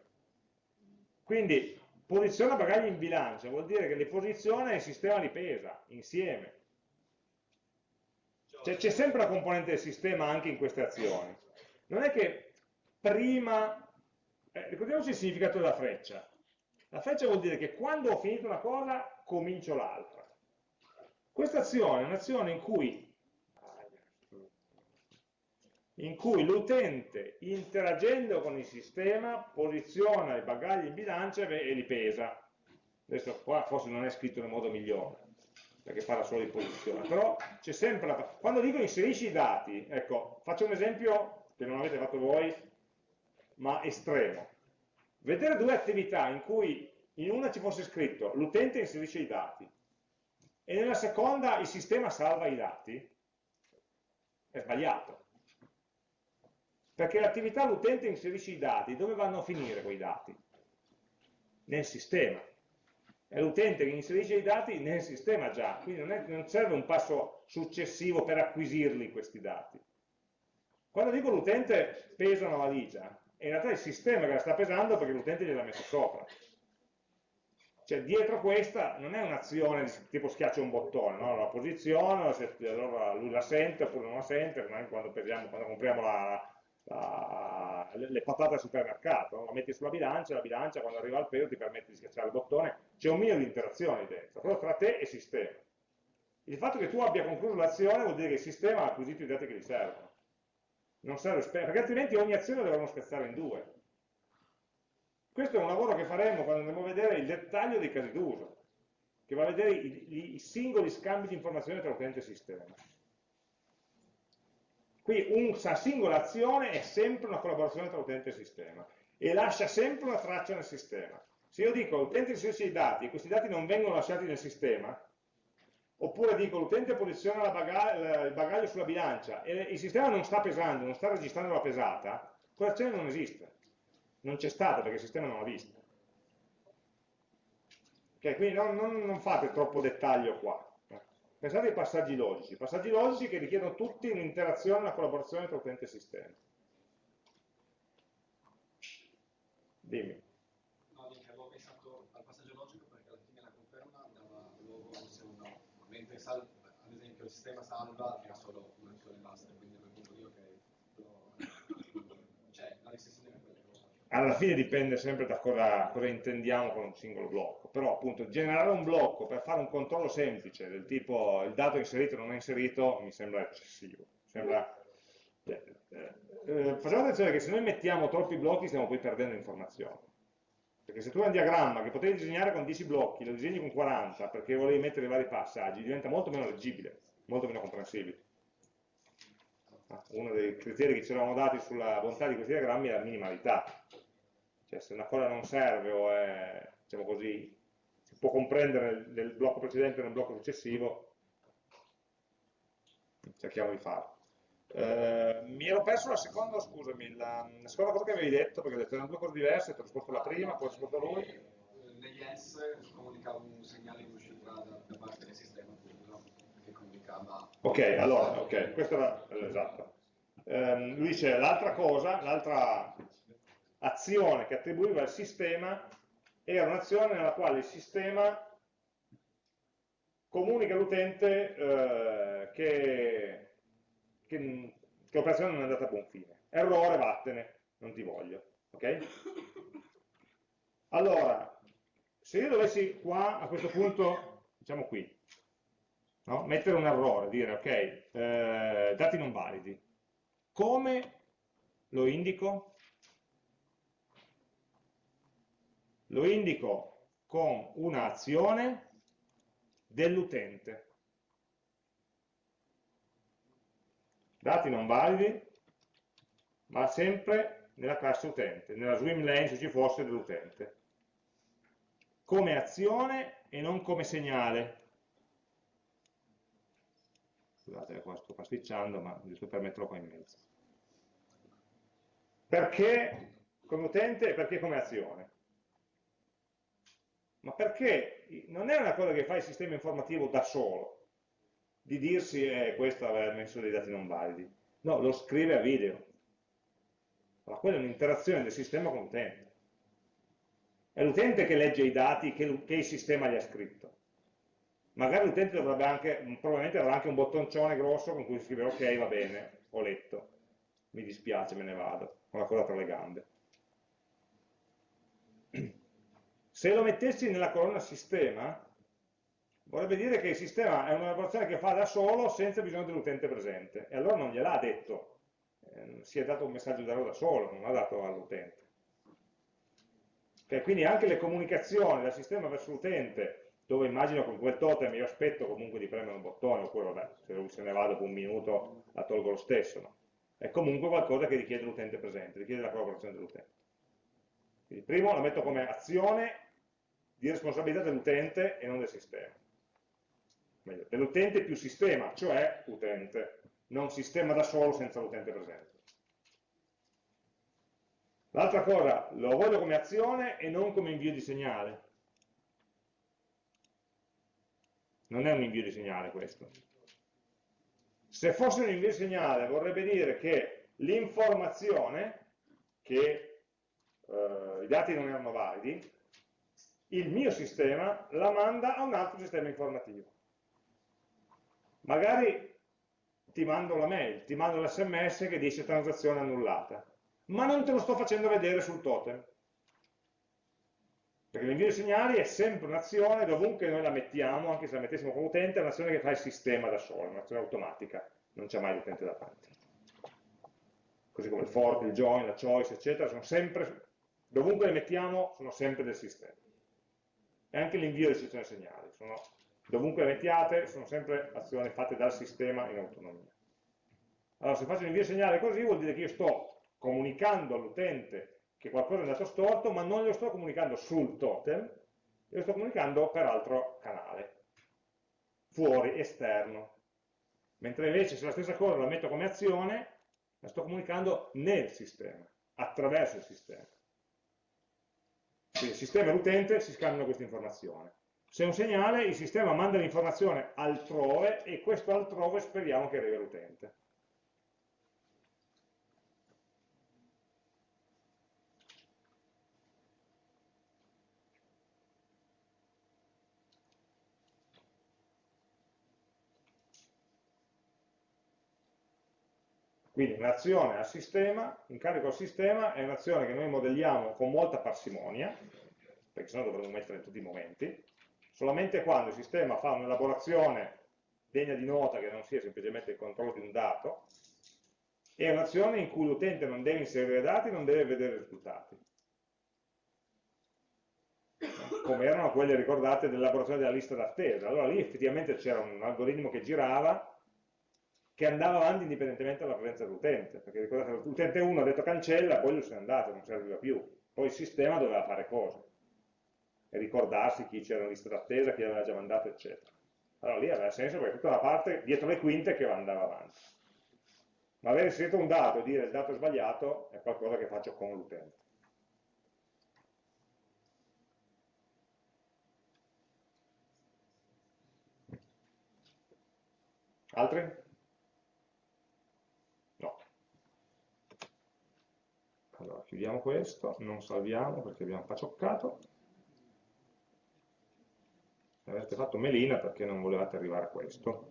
Quindi posiziona bagagli in bilancia, vuol dire che li posiziona e il sistema li pesa insieme. Cioè c'è sempre la componente del sistema anche in queste azioni. Non è che prima... Eh, ricordiamoci il significato della freccia. La freccia vuol dire che quando ho finito una cosa comincio l'altra. Questa azione è un'azione in cui in cui l'utente interagendo con il sistema posiziona i bagagli in bilancia e li pesa. Adesso qua forse non è scritto nel modo migliore, perché parla solo di posizione, però c'è sempre la... Quando dico inserisci i dati, ecco, faccio un esempio che non avete fatto voi, ma estremo. Vedere due attività in cui in una ci fosse scritto l'utente inserisce i dati e nella seconda il sistema salva i dati, è sbagliato perché l'attività l'utente inserisce i dati, dove vanno a finire quei dati? Nel sistema. È l'utente che inserisce i dati nel sistema già, quindi non, è, non serve un passo successivo per acquisirli questi dati. Quando dico l'utente pesa una valigia, è in realtà il sistema che la sta pesando perché l'utente gliel'ha messa sopra. Cioè dietro questa non è un'azione tipo schiaccia un bottone, no? la posiziono, allora lui la sente oppure non la sente, quando, quando compriamo la, la, le patate al supermercato, la metti sulla bilancia, la bilancia quando arriva al peso ti permette di schiacciare il bottone, c'è un minimo di interazione dentro, però tra te e sistema. Il fatto che tu abbia concluso l'azione vuol dire che il sistema ha acquisito i dati che gli servono. Non serve, perché altrimenti ogni azione dovremmo spezzare in due. Questo è un lavoro che faremo quando andremo a vedere il dettaglio dei casi d'uso, che va a vedere i, i singoli scambi di informazioni tra utente e sistema. Qui una singola azione è sempre una collaborazione tra utente e sistema e lascia sempre una traccia nel sistema. Se io dico l'utente inserisce i dati e questi dati non vengono lasciati nel sistema, oppure dico l'utente posiziona baga il bagaglio sulla bilancia e il sistema non sta pesando, non sta registrando la pesata, quell'azione non esiste. Non c'è stata perché il sistema non l'ha vista. Okay, quindi non, non, non fate troppo dettaglio qua. Pensate ai passaggi logici, passaggi logici che richiedono tutti un'interazione, una collaborazione tra utente e sistema. Dimmi. No, dico, avevo pensato al passaggio logico perché alla fine la conferma dava luogo a un no, mentre ad esempio il sistema salva ha solo un'azione basta, quindi a quel punto io che cioè la restrizione è quella che alla fine dipende sempre da cosa, cosa, intendiamo con un singolo blocco, però appunto generare un blocco per fare un controllo semplice del tipo il dato inserito o non è inserito mi sembra eccessivo. Sembra, eh, eh, facciamo attenzione che se noi mettiamo troppi blocchi stiamo poi perdendo informazioni. Perché se tu hai un diagramma che potevi disegnare con 10 blocchi, lo disegni con 40 perché volevi mettere i vari passaggi, diventa molto meno leggibile, molto meno comprensibile. Ah, uno dei criteri che ci eravamo dati sulla bontà di questi diagrammi è la minimalità cioè se una cosa non serve o è, diciamo così, si può comprendere nel blocco precedente o nel blocco successivo, cerchiamo di farlo. Eh, mi ero perso la seconda, scusami, la, la, seconda cosa che avevi detto, perché ho detto erano due cose diverse, ti ho risposto la prima, poi ho risposto lui. Negli S comunicava un segnale in uscita da, da parte del sistema appunto, che comunicava... Ok, allora, ok, questo era esatto. Eh, lui dice l'altra cosa, l'altra azione che attribuiva al sistema era un'azione nella quale il sistema comunica all'utente eh, che, che, che l'operazione non è andata a buon fine. Errore, vattene, non ti voglio. Ok? Allora, se io dovessi qua, a questo punto, diciamo qui, no? mettere un errore, dire ok, eh, dati non validi, Come lo indico? Lo indico con un'azione dell'utente. Dati non validi, ma sempre nella classe utente, nella swim lane se ci fosse dell'utente. Come azione e non come segnale. Scusate, qua sto pasticciando, ma giusto per metterlo qua in mezzo. Perché come utente e perché come azione? Ma perché non è una cosa che fa il sistema informativo da solo, di dirsi eh, questo aveva messo dei dati non validi. No, lo scrive a video. Allora, quella è un'interazione del sistema con l'utente. È l'utente che legge i dati che, che il sistema gli ha scritto magari l'utente dovrebbe anche, probabilmente avrà anche un bottoncione grosso con cui scrive ok, va bene, ho letto, mi dispiace, me ne vado, con la coda tra le gambe. Se lo mettessi nella colonna sistema, vorrebbe dire che il sistema è un'elaborazione che fa da solo senza bisogno dell'utente presente, e allora non gliel'ha detto, eh, si è dato un messaggio d'errore da solo, non l'ha dato all'utente. Okay, quindi anche le comunicazioni dal sistema verso l'utente dove immagino con quel totem io aspetto comunque di premere un bottone, oppure vabbè, se se ne va dopo un minuto la tolgo lo stesso, no? È comunque qualcosa che richiede l'utente presente, richiede la collaborazione dell'utente. Quindi primo la metto come azione di responsabilità dell'utente e non del sistema. Dell'utente più sistema, cioè utente, non sistema da solo senza l'utente presente. L'altra cosa, lo voglio come azione e non come invio di segnale. non è un invio di segnale questo. Se fosse un invio di segnale vorrebbe dire che l'informazione, che eh, i dati non erano validi, il mio sistema la manda a un altro sistema informativo. Magari ti mando la mail, ti mando l'sms che dice transazione annullata, ma non te lo sto facendo vedere sul totem. Perché l'invio di segnali è sempre un'azione, dovunque noi la mettiamo, anche se la mettessimo come utente, è un'azione che fa il sistema da solo, un'azione automatica, non c'è mai l'utente davanti. Così come il fork, il join, la choice, eccetera, sono sempre, dovunque le mettiamo, sono sempre del sistema. E anche l'invio di sezione segnali, sono, dovunque mettiate, sono sempre azioni fatte dal sistema in autonomia. Allora, se faccio l'invio segnale così, vuol dire che io sto comunicando all'utente che qualcosa è andato storto, ma non lo sto comunicando sul totem, lo sto comunicando per altro canale, fuori, esterno. Mentre invece se la stessa cosa la metto come azione, la sto comunicando nel sistema, attraverso il sistema. Quindi il sistema e l'utente si scambiano questa informazione. Se è un segnale, il sistema manda l'informazione altrove e questo altrove speriamo che arrivi all'utente. Quindi un'azione al sistema, incarico al sistema, è un'azione che noi modelliamo con molta parsimonia, perché sennò dovremmo mettere in tutti i momenti, solamente quando il sistema fa un'elaborazione degna di nota che non sia semplicemente il controllo di un dato, è un'azione in cui l'utente non deve inserire dati, non deve vedere risultati. Come erano quelle ricordate dell'elaborazione della lista d'attesa. Allora lì effettivamente c'era un algoritmo che girava che andava avanti indipendentemente dalla presenza dell'utente, perché ricordate, l'utente 1 ha detto cancella, poi lui se n'è andato, non serviva più, poi il sistema doveva fare cose, e ricordarsi chi c'era in lista d'attesa, chi aveva già mandato, eccetera. Allora lì aveva senso perché tutta la parte dietro le quinte che andava avanti. Ma avere inserito un dato e dire il dato è sbagliato è qualcosa che faccio con l'utente. Altri? Allora, chiudiamo questo, non salviamo perché abbiamo pacioccato. Avete fatto melina perché non volevate arrivare a questo,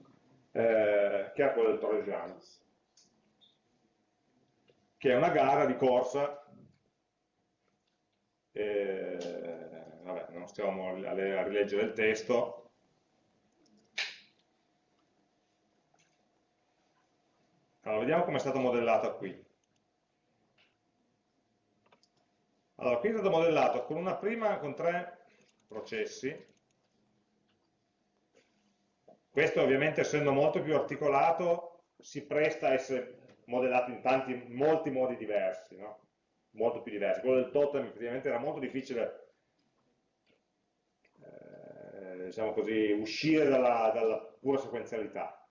eh, che è quello del Torresiano, che è una gara di corsa, eh, vabbè, non stiamo a rileggere il testo, allora, vediamo come è stato modellato qui. Allora, qui è stato modellato con una prima, con tre processi. Questo ovviamente essendo molto più articolato si presta a essere modellato in tanti, molti modi diversi, no? molto più diversi. Quello del totem effettivamente era molto difficile eh, diciamo così, uscire dalla, dalla, pura sequenzialità,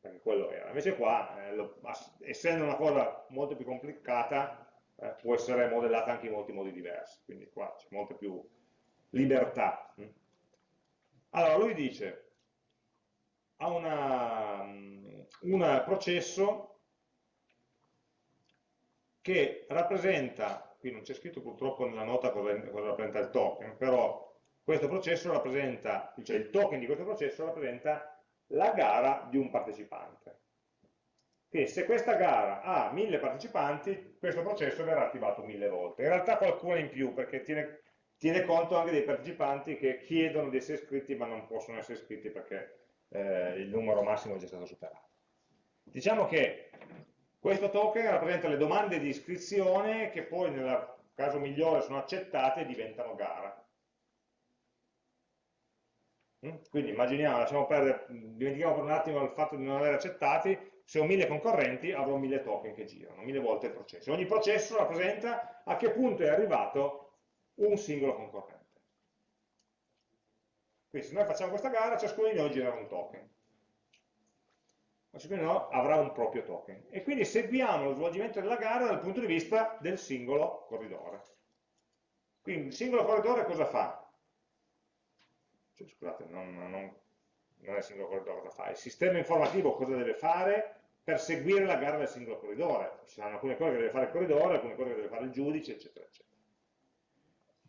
perché quello era. Invece qua, eh, lo, essendo una cosa molto più complicata, eh, può essere modellata anche in molti modi diversi, quindi qua c'è molta più libertà. Allora, lui dice, ha una, un processo che rappresenta, qui non c'è scritto purtroppo nella nota cosa, cosa rappresenta il token, però questo processo rappresenta, cioè il token di questo processo rappresenta la gara di un partecipante. Quindi se questa gara ha mille partecipanti, questo processo verrà attivato mille volte. In realtà qualcuno in più, perché tiene, tiene conto anche dei partecipanti che chiedono di essere iscritti ma non possono essere iscritti perché eh, il numero massimo è già stato superato. Diciamo che questo token rappresenta le domande di iscrizione che poi nel caso migliore sono accettate e diventano gara. Mm? Quindi immaginiamo, lasciamo perdere, dimentichiamo per un attimo il fatto di non aver accettati, se ho mille concorrenti avrò mille token che girano, mille volte il processo. Ogni processo rappresenta a che punto è arrivato un singolo concorrente. Quindi se noi facciamo questa gara, ciascuno di noi girerà un token ciascuno no, avrà un proprio token. E quindi seguiamo lo svolgimento della gara dal punto di vista del singolo corridore. Quindi il singolo corridore cosa fa? Cioè, scusate, non, non, non, è il singolo corridore cosa fa, il sistema informativo cosa deve fare per seguire la gara del singolo corridore. Ci saranno alcune cose che deve fare il corridore, alcune cose che deve fare il giudice, eccetera, eccetera.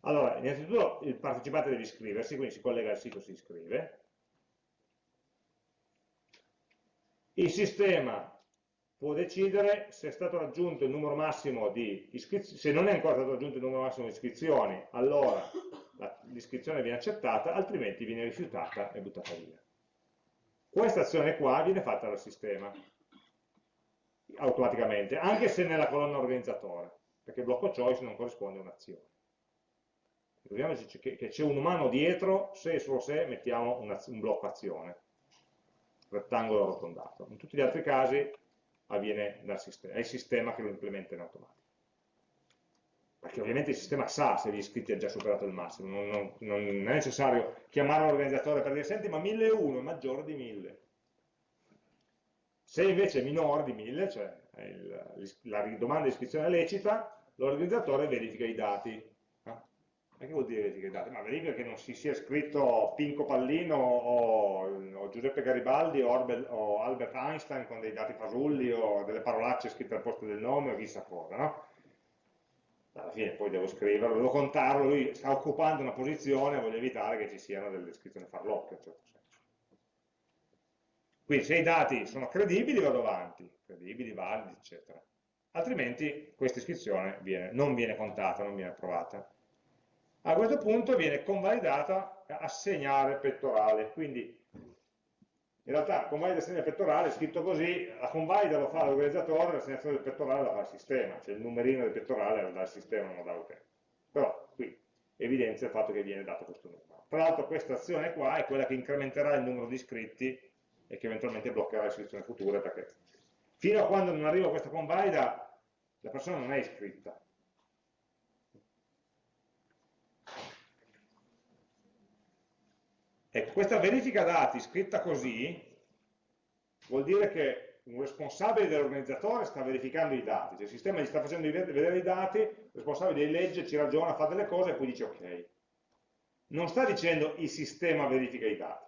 Allora, innanzitutto il partecipante deve iscriversi, quindi si collega al sito, si iscrive, Il sistema può decidere se è stato raggiunto il numero massimo di iscrizioni, se non è ancora stato raggiunto il numero massimo di iscrizioni, allora l'iscrizione viene accettata, altrimenti viene rifiutata e buttata via. Questa azione qua viene fatta dal sistema, automaticamente, anche se nella colonna organizzatore, perché il blocco choice non corrisponde a un'azione. Ricordiamoci che c'è un umano dietro, se e solo se mettiamo un blocco azione rettangolo arrotondato. In tutti gli altri casi avviene dal sistema, è il sistema che lo implementa in automatico. Perché ovviamente il sistema sa se gli iscritti hanno già superato il massimo, non, non, non è necessario chiamare l'organizzatore per dire senti ma 1001 è maggiore di 1000. Se invece è minore di 1000, cioè il, la domanda di iscrizione lecita, l'organizzatore verifica i dati ma che vuol dire verifica i dati? Ma verifica che non si sia scritto Pinco Pallino o, o Giuseppe Garibaldi o, Orbel, o, Albert Einstein con dei dati fasulli o delle parolacce scritte al posto del nome o chissà cosa, no? Alla fine poi devo scriverlo, devo contarlo, lui sta occupando una posizione, voglio evitare che ci siano delle iscrizioni farlocche, in certo senso. Quindi se i dati sono credibili vado avanti, credibili, validi, eccetera. Altrimenti questa iscrizione viene, non viene contata, non viene approvata a questo punto viene convalidata assegnare pettorale, quindi in realtà convalida assegnare pettorale, scritto così, la convalida lo fa l'organizzatore, l'assegnazione del pettorale la fa il sistema, cioè il numerino del pettorale lo dà il sistema, non lo dà l'utente. Però qui evidenzia il fatto che viene dato questo numero. Tra l'altro questa azione qua è quella che incrementerà il numero di iscritti e che eventualmente bloccherà le iscrizioni future, perché fino a quando non arriva questa convalida la persona non è iscritta, Ecco, questa verifica dati scritta così vuol dire che un responsabile dell'organizzatore sta verificando i dati, cioè il sistema gli sta facendo vedere i dati, il responsabile li legge, ci ragiona, fa delle cose e poi dice ok. Non sta dicendo il sistema verifica i dati.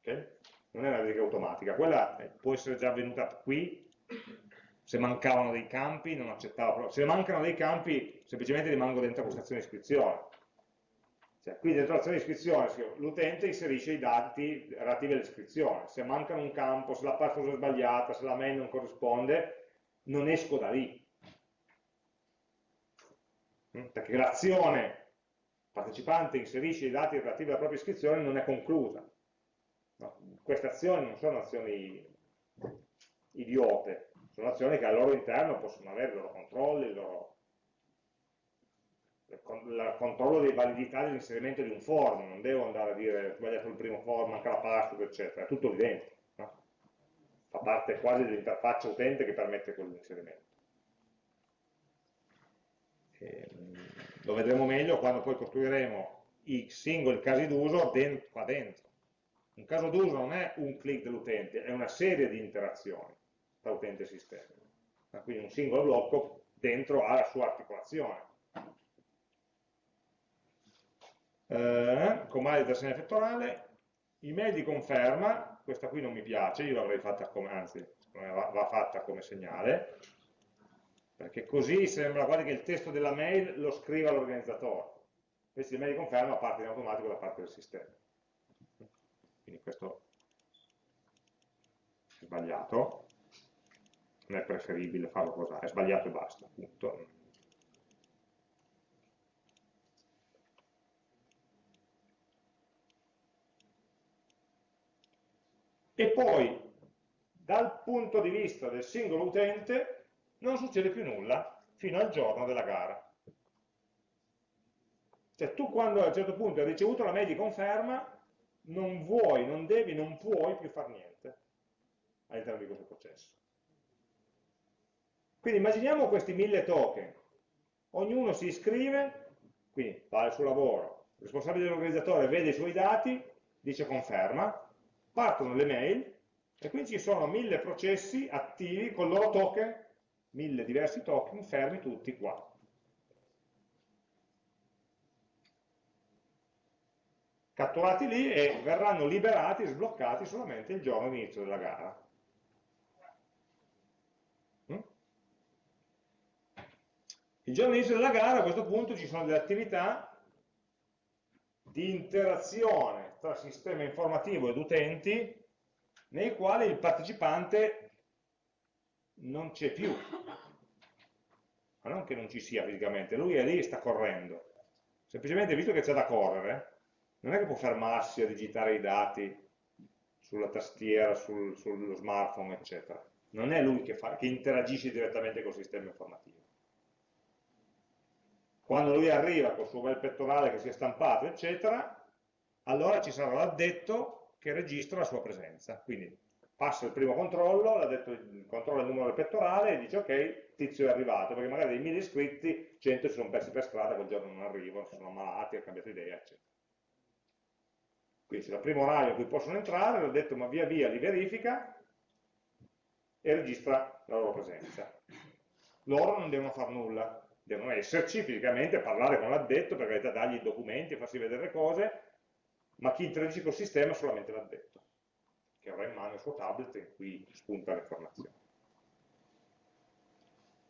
Okay? Non è una verifica automatica, quella può essere già avvenuta qui, se mancavano dei campi non accettava, se mancano dei campi semplicemente rimango dentro questa azione di iscrizione cioè, qui dentro l'azione di iscrizione l'utente inserisce i dati relativi all'iscrizione, se mancano un campo, se la password è sbagliata, se la mail non corrisponde, non esco da lì. Mm? Perché l'azione partecipante inserisce i dati relativi alla propria iscrizione non è conclusa. No? Queste azioni non sono azioni idiote, sono azioni che al loro interno possono avere i loro controlli, il loro il controllo di validità dell'inserimento di un form, non devo andare a dire sbagliato il primo form, manca la password, eccetera, è tutto dentro. No? Fa parte quasi dell'interfaccia utente che permette quell'inserimento. Ehm, lo vedremo meglio quando poi costruiremo i singoli casi d'uso qua dentro. Un caso d'uso non è un click dell'utente, è una serie di interazioni tra utente e sistema. Quindi un singolo blocco dentro ha la sua articolazione. Eh, comando di tastiera effettuale, email di conferma, questa qui non mi piace, io l'avrei fatta come, anzi, va, va fatta come segnale, perché così sembra quasi che il testo della mail lo scriva l'organizzatore. Invece l'email di conferma parte in automatico da parte del sistema. Quindi questo è sbagliato, non è preferibile farlo così, è sbagliato e basta, appunto. E poi, dal punto di vista del singolo utente, non succede più nulla fino al giorno della gara. Cioè tu quando a un certo punto hai ricevuto la mail di conferma, non vuoi, non devi, non puoi più fare niente all'interno di questo processo. Quindi immaginiamo questi mille token, ognuno si iscrive, quindi fa il suo lavoro, il responsabile dell'organizzatore vede i suoi dati, dice conferma, partono le mail e quindi ci sono mille processi attivi con il loro token mille diversi token fermi tutti qua. Catturati lì e verranno liberati, sbloccati solamente il giorno di inizio della gara. Mm? Il giorno di inizio della gara a questo punto ci sono delle attività di interazione tra sistema informativo ed utenti nei quali il partecipante non c'è più, ma non che non ci sia fisicamente, lui è lì e sta correndo. Semplicemente, visto che c'è da correre, non è che può fermarsi a digitare i dati sulla tastiera, sul, sullo smartphone, eccetera. Non è lui che, fa, che interagisce direttamente col sistema informativo. Quando lui arriva col suo bel pettorale che si è stampato, eccetera, allora ci sarà l'addetto che registra la sua presenza. Quindi passa il primo controllo, l'ha detto il numero del pettorale e dice ok, tizio è arrivato, perché magari dei mille iscritti, 100 si sono persi per strada, quel giorno non arrivano, si sono ammalati, hanno cambiato idea, eccetera. Quindi il primo orario in cui possono entrare, l'ho detto ma via via li verifica e registra la loro presenza. Loro non devono fare nulla, devono esserci fisicamente, parlare con l'addetto, per carità dargli i documenti, farsi vedere le cose, ma chi interagisce col sistema è solamente l'addetto che avrà in mano il suo tablet in cui spunta l'informazione.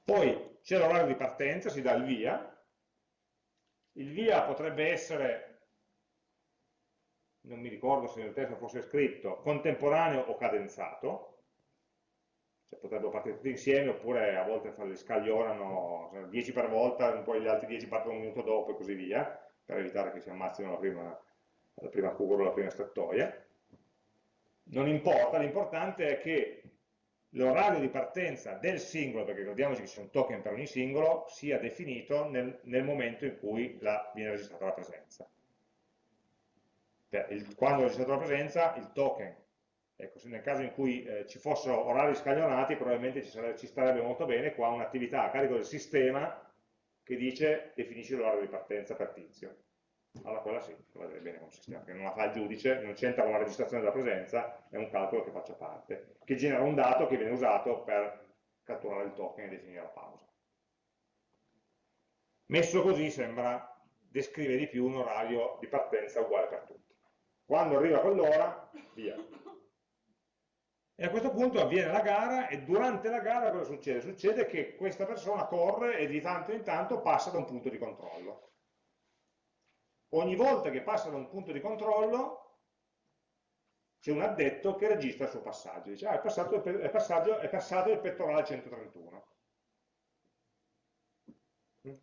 Poi c'è l'orario di partenza, si dà il via, il via potrebbe essere, non mi ricordo se nel testo fosse scritto, contemporaneo o cadenzato, cioè potrebbero partire tutti insieme oppure a volte li scaglionano 10 per volta, poi gli altri 10 partono un minuto dopo e così via, per evitare che si ammazzino la prima, la prima curva o la prima strettoia non importa, l'importante è che l'orario di partenza del singolo, perché ricordiamoci che ci sono token per ogni singolo, sia definito nel, nel momento in cui la, viene registrata la presenza. Il, quando è registrata la presenza, il token, ecco, nel caso in cui eh, ci fossero orari scaglionati, probabilmente ci, sarebbe, ci starebbe molto bene qua un'attività a carico del sistema che dice definisci l'orario di partenza per tizio allora quella sì, va bene come sistema, perché non la fa il giudice, non c'entra con la registrazione della presenza, è un calcolo che faccia parte, che genera un dato che viene usato per catturare il token e definire la pausa. Messo così sembra descrive di più un orario di partenza uguale per tutti. Quando arriva quell'ora, via. E a questo punto avviene la gara e durante la gara cosa succede? Succede che questa persona corre e di tanto in tanto passa da un punto di controllo ogni volta che passa da un punto di controllo c'è un addetto che registra il suo passaggio, dice ah, è, passato, è, passaggio, è passato il pettorale 131.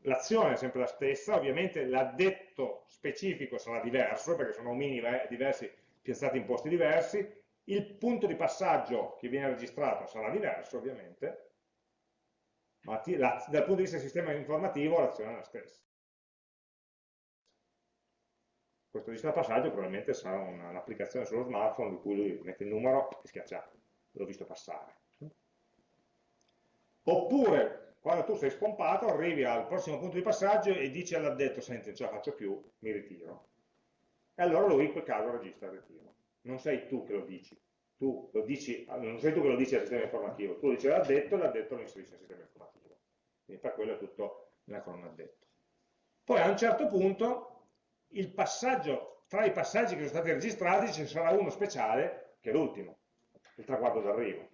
L'azione è sempre la stessa, ovviamente l'addetto specifico sarà diverso, perché sono omini diversi piazzati in posti diversi, il punto di passaggio che viene registrato sarà diverso ovviamente, ma la, dal punto di vista del sistema informativo l'azione è la stessa. Questo registro passaggio probabilmente sarà un'applicazione sullo smartphone di cui lui mette il numero e schiaccia, l'ho visto passare. Oppure, quando tu sei spompato, arrivi al prossimo punto di passaggio e dici all'addetto, senti, non ce la faccio più, mi ritiro. E allora lui in quel caso registra il ritiro. Non sei tu che lo dici, tu lo dici non sei tu che lo dici al sistema informativo, tu lo dici all'addetto e l'addetto lo inserisce al sistema informativo. Quindi per quello è tutto nella colonna addetto. Poi a un certo punto il passaggio, tra i passaggi che sono stati registrati ci sarà uno speciale, che è l'ultimo, il traguardo d'arrivo.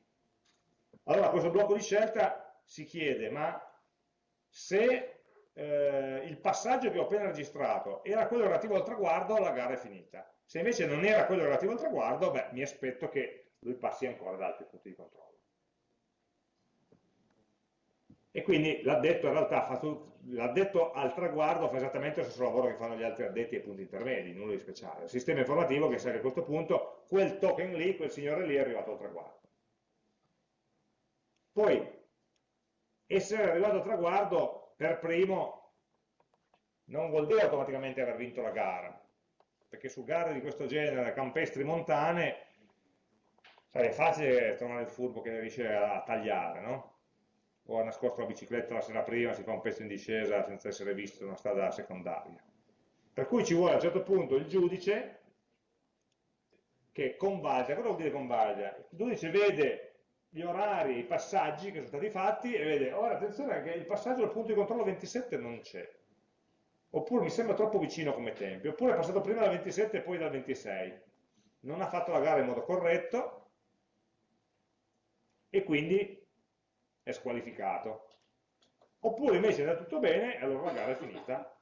Allora questo blocco di scelta si chiede, ma se eh, il passaggio che ho appena registrato era quello relativo al traguardo, la gara è finita. Se invece non era quello relativo al traguardo, beh, mi aspetto che lui passi ancora da altri punti di controllo. E quindi l'addetto in realtà l'addetto al traguardo fa esattamente lo stesso lavoro che fanno gli altri addetti ai punti intermedi, nulla di speciale. Il sistema informativo che sa che a questo punto quel token lì, quel signore lì è arrivato al traguardo. Poi, essere arrivato al traguardo per primo non vuol dire automaticamente aver vinto la gara, perché su gare di questo genere, campestri montane, è facile trovare il furbo che riesce a tagliare, no? o ha nascosto la bicicletta la sera prima, si fa un pezzo in discesa senza essere visto in una strada secondaria. Per cui ci vuole a un certo punto il giudice che convalida. Cosa vuol dire convalida? Il giudice vede gli orari, i passaggi che sono stati fatti e vede, ora attenzione che il passaggio del punto di controllo 27 non c'è, oppure mi sembra troppo vicino come tempi, oppure è passato prima dal 27 e poi dal 26, non ha fatto la gara in modo corretto e quindi è squalificato. Oppure invece è andato tutto bene e allora la gara è finita.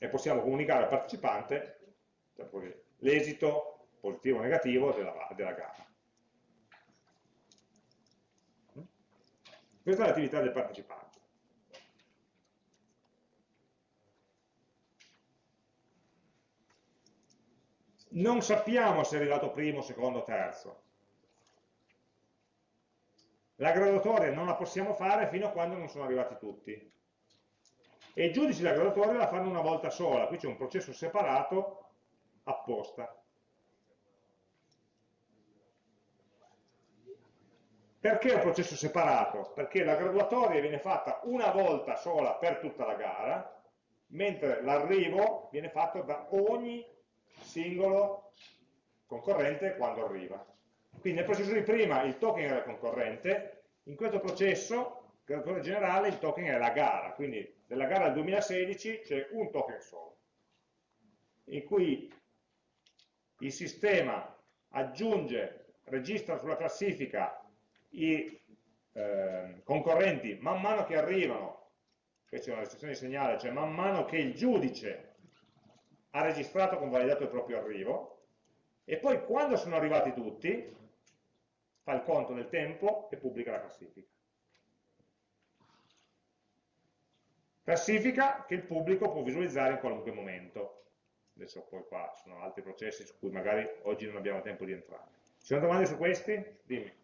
E possiamo comunicare al partecipante l'esito positivo o negativo della, della gara. Questa è l'attività del partecipante. Non sappiamo se è arrivato primo, secondo terzo. La graduatoria non la possiamo fare fino a quando non sono arrivati tutti. E i giudici della graduatoria la fanno una volta sola, qui c'è un processo separato apposta. Perché è un processo separato? Perché la graduatoria viene fatta una volta sola per tutta la gara, mentre l'arrivo viene fatto da ogni singolo concorrente quando arriva. Quindi nel processo di prima il token era il concorrente, in questo processo, graduatoria generale, il token è la gara, quindi nella gara del 2016 c'è un token solo, in cui il sistema aggiunge, registra sulla classifica i eh, concorrenti man mano che arrivano, qui c'è una restrizione di segnale, cioè man mano che il giudice ha registrato con validato il proprio arrivo, e poi quando sono arrivati tutti, fa il conto del tempo e pubblica la classifica. Classifica che il pubblico può visualizzare in qualunque momento. Adesso poi qua ci sono altri processi su cui magari oggi non abbiamo tempo di entrare. Ci sono domande su questi? Dimmi.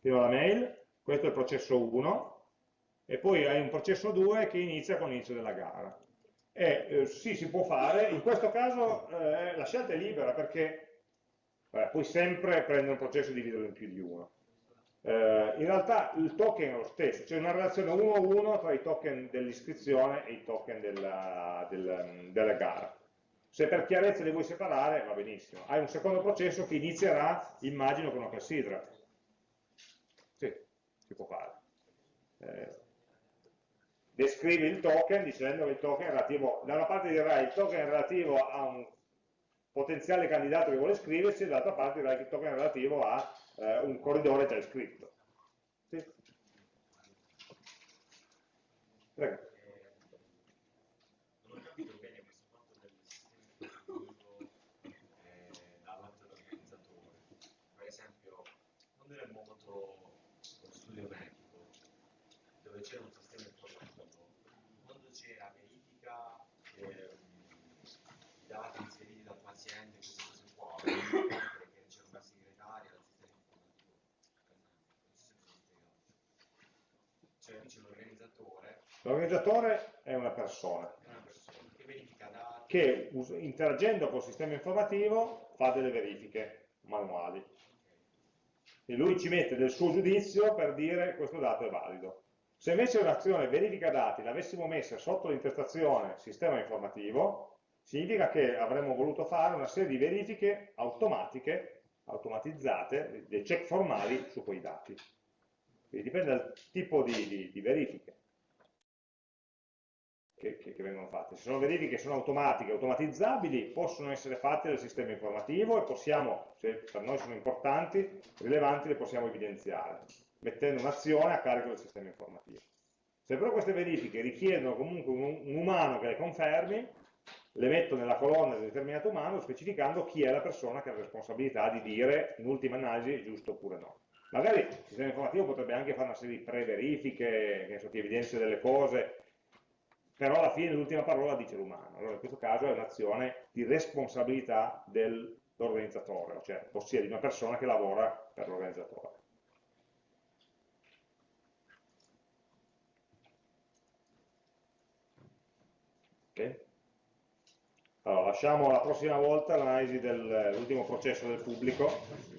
fino alla mail, questo è il processo 1, e poi hai un processo 2 che inizia con l'inizio della gara. E eh, sì, si può fare, in questo caso eh, la scelta è libera perché vabbè, puoi sempre prendere un processo e dividerlo in più di uno. Eh, in realtà il token è lo stesso, c'è una relazione 1 a 1 tra i token dell'iscrizione e i token della, del, della gara. Se per chiarezza li vuoi separare, va benissimo. Hai un secondo processo che inizierà, immagino, con una clessidra. Si può fare. Eh, descrivi il token dicendo che il token è relativo, da una parte dirai il token è relativo a un potenziale candidato che vuole iscriversi dall'altra parte il token relativo a eh, un corridore già iscritto. Sì? Prego. Eh, non ho capito bene questo fatto del sistema informativo eh, davanti all'organizzatore. Per esempio, quando era il Momoto studio medico, dove c'era un sistema informativo, quando c'era verifica ehm, i dati inseriti dal paziente, queste cose qua, che c'era una segretaria dal sistema informativo, per esempio, non so se mi sono c'è l'organizzatore, L'organizzatore è una persona è una persona che verifica dati, che interagendo col sistema informativo fa delle verifiche manuali. E lui ci mette del suo giudizio per dire questo dato è valido. Se invece un'azione verifica dati l'avessimo messa sotto l'intestazione sistema informativo, significa che avremmo voluto fare una serie di verifiche automatiche, automatizzate, dei check formali su quei dati. Quindi dipende dal tipo di, di- di verifiche che, che- che vengono fatte. Se sono verifiche che sono automatiche, automatizzabili, possono essere fatte dal sistema informativo e possiamo, se per noi sono importanti, rilevanti, le possiamo evidenziare, mettendo un'azione a carico del sistema informativo. Se però queste verifiche richiedono comunque un, un umano che le confermi, le metto nella colonna del determinato umano specificando chi è la persona che ha la responsabilità di dire in ultima analisi giusto oppure no. Magari il sistema informativo potrebbe anche fare una serie di pre-verifiche, che so, ti evidenzia delle cose, però alla fine l'ultima parola dice l'umano. Allora in questo caso è un'azione di responsabilità dell'organizzatore, cioè ossia di una persona che lavora per l'organizzatore. Ok? Allora, lasciamo la prossima volta l'analisi dell'ultimo processo del pubblico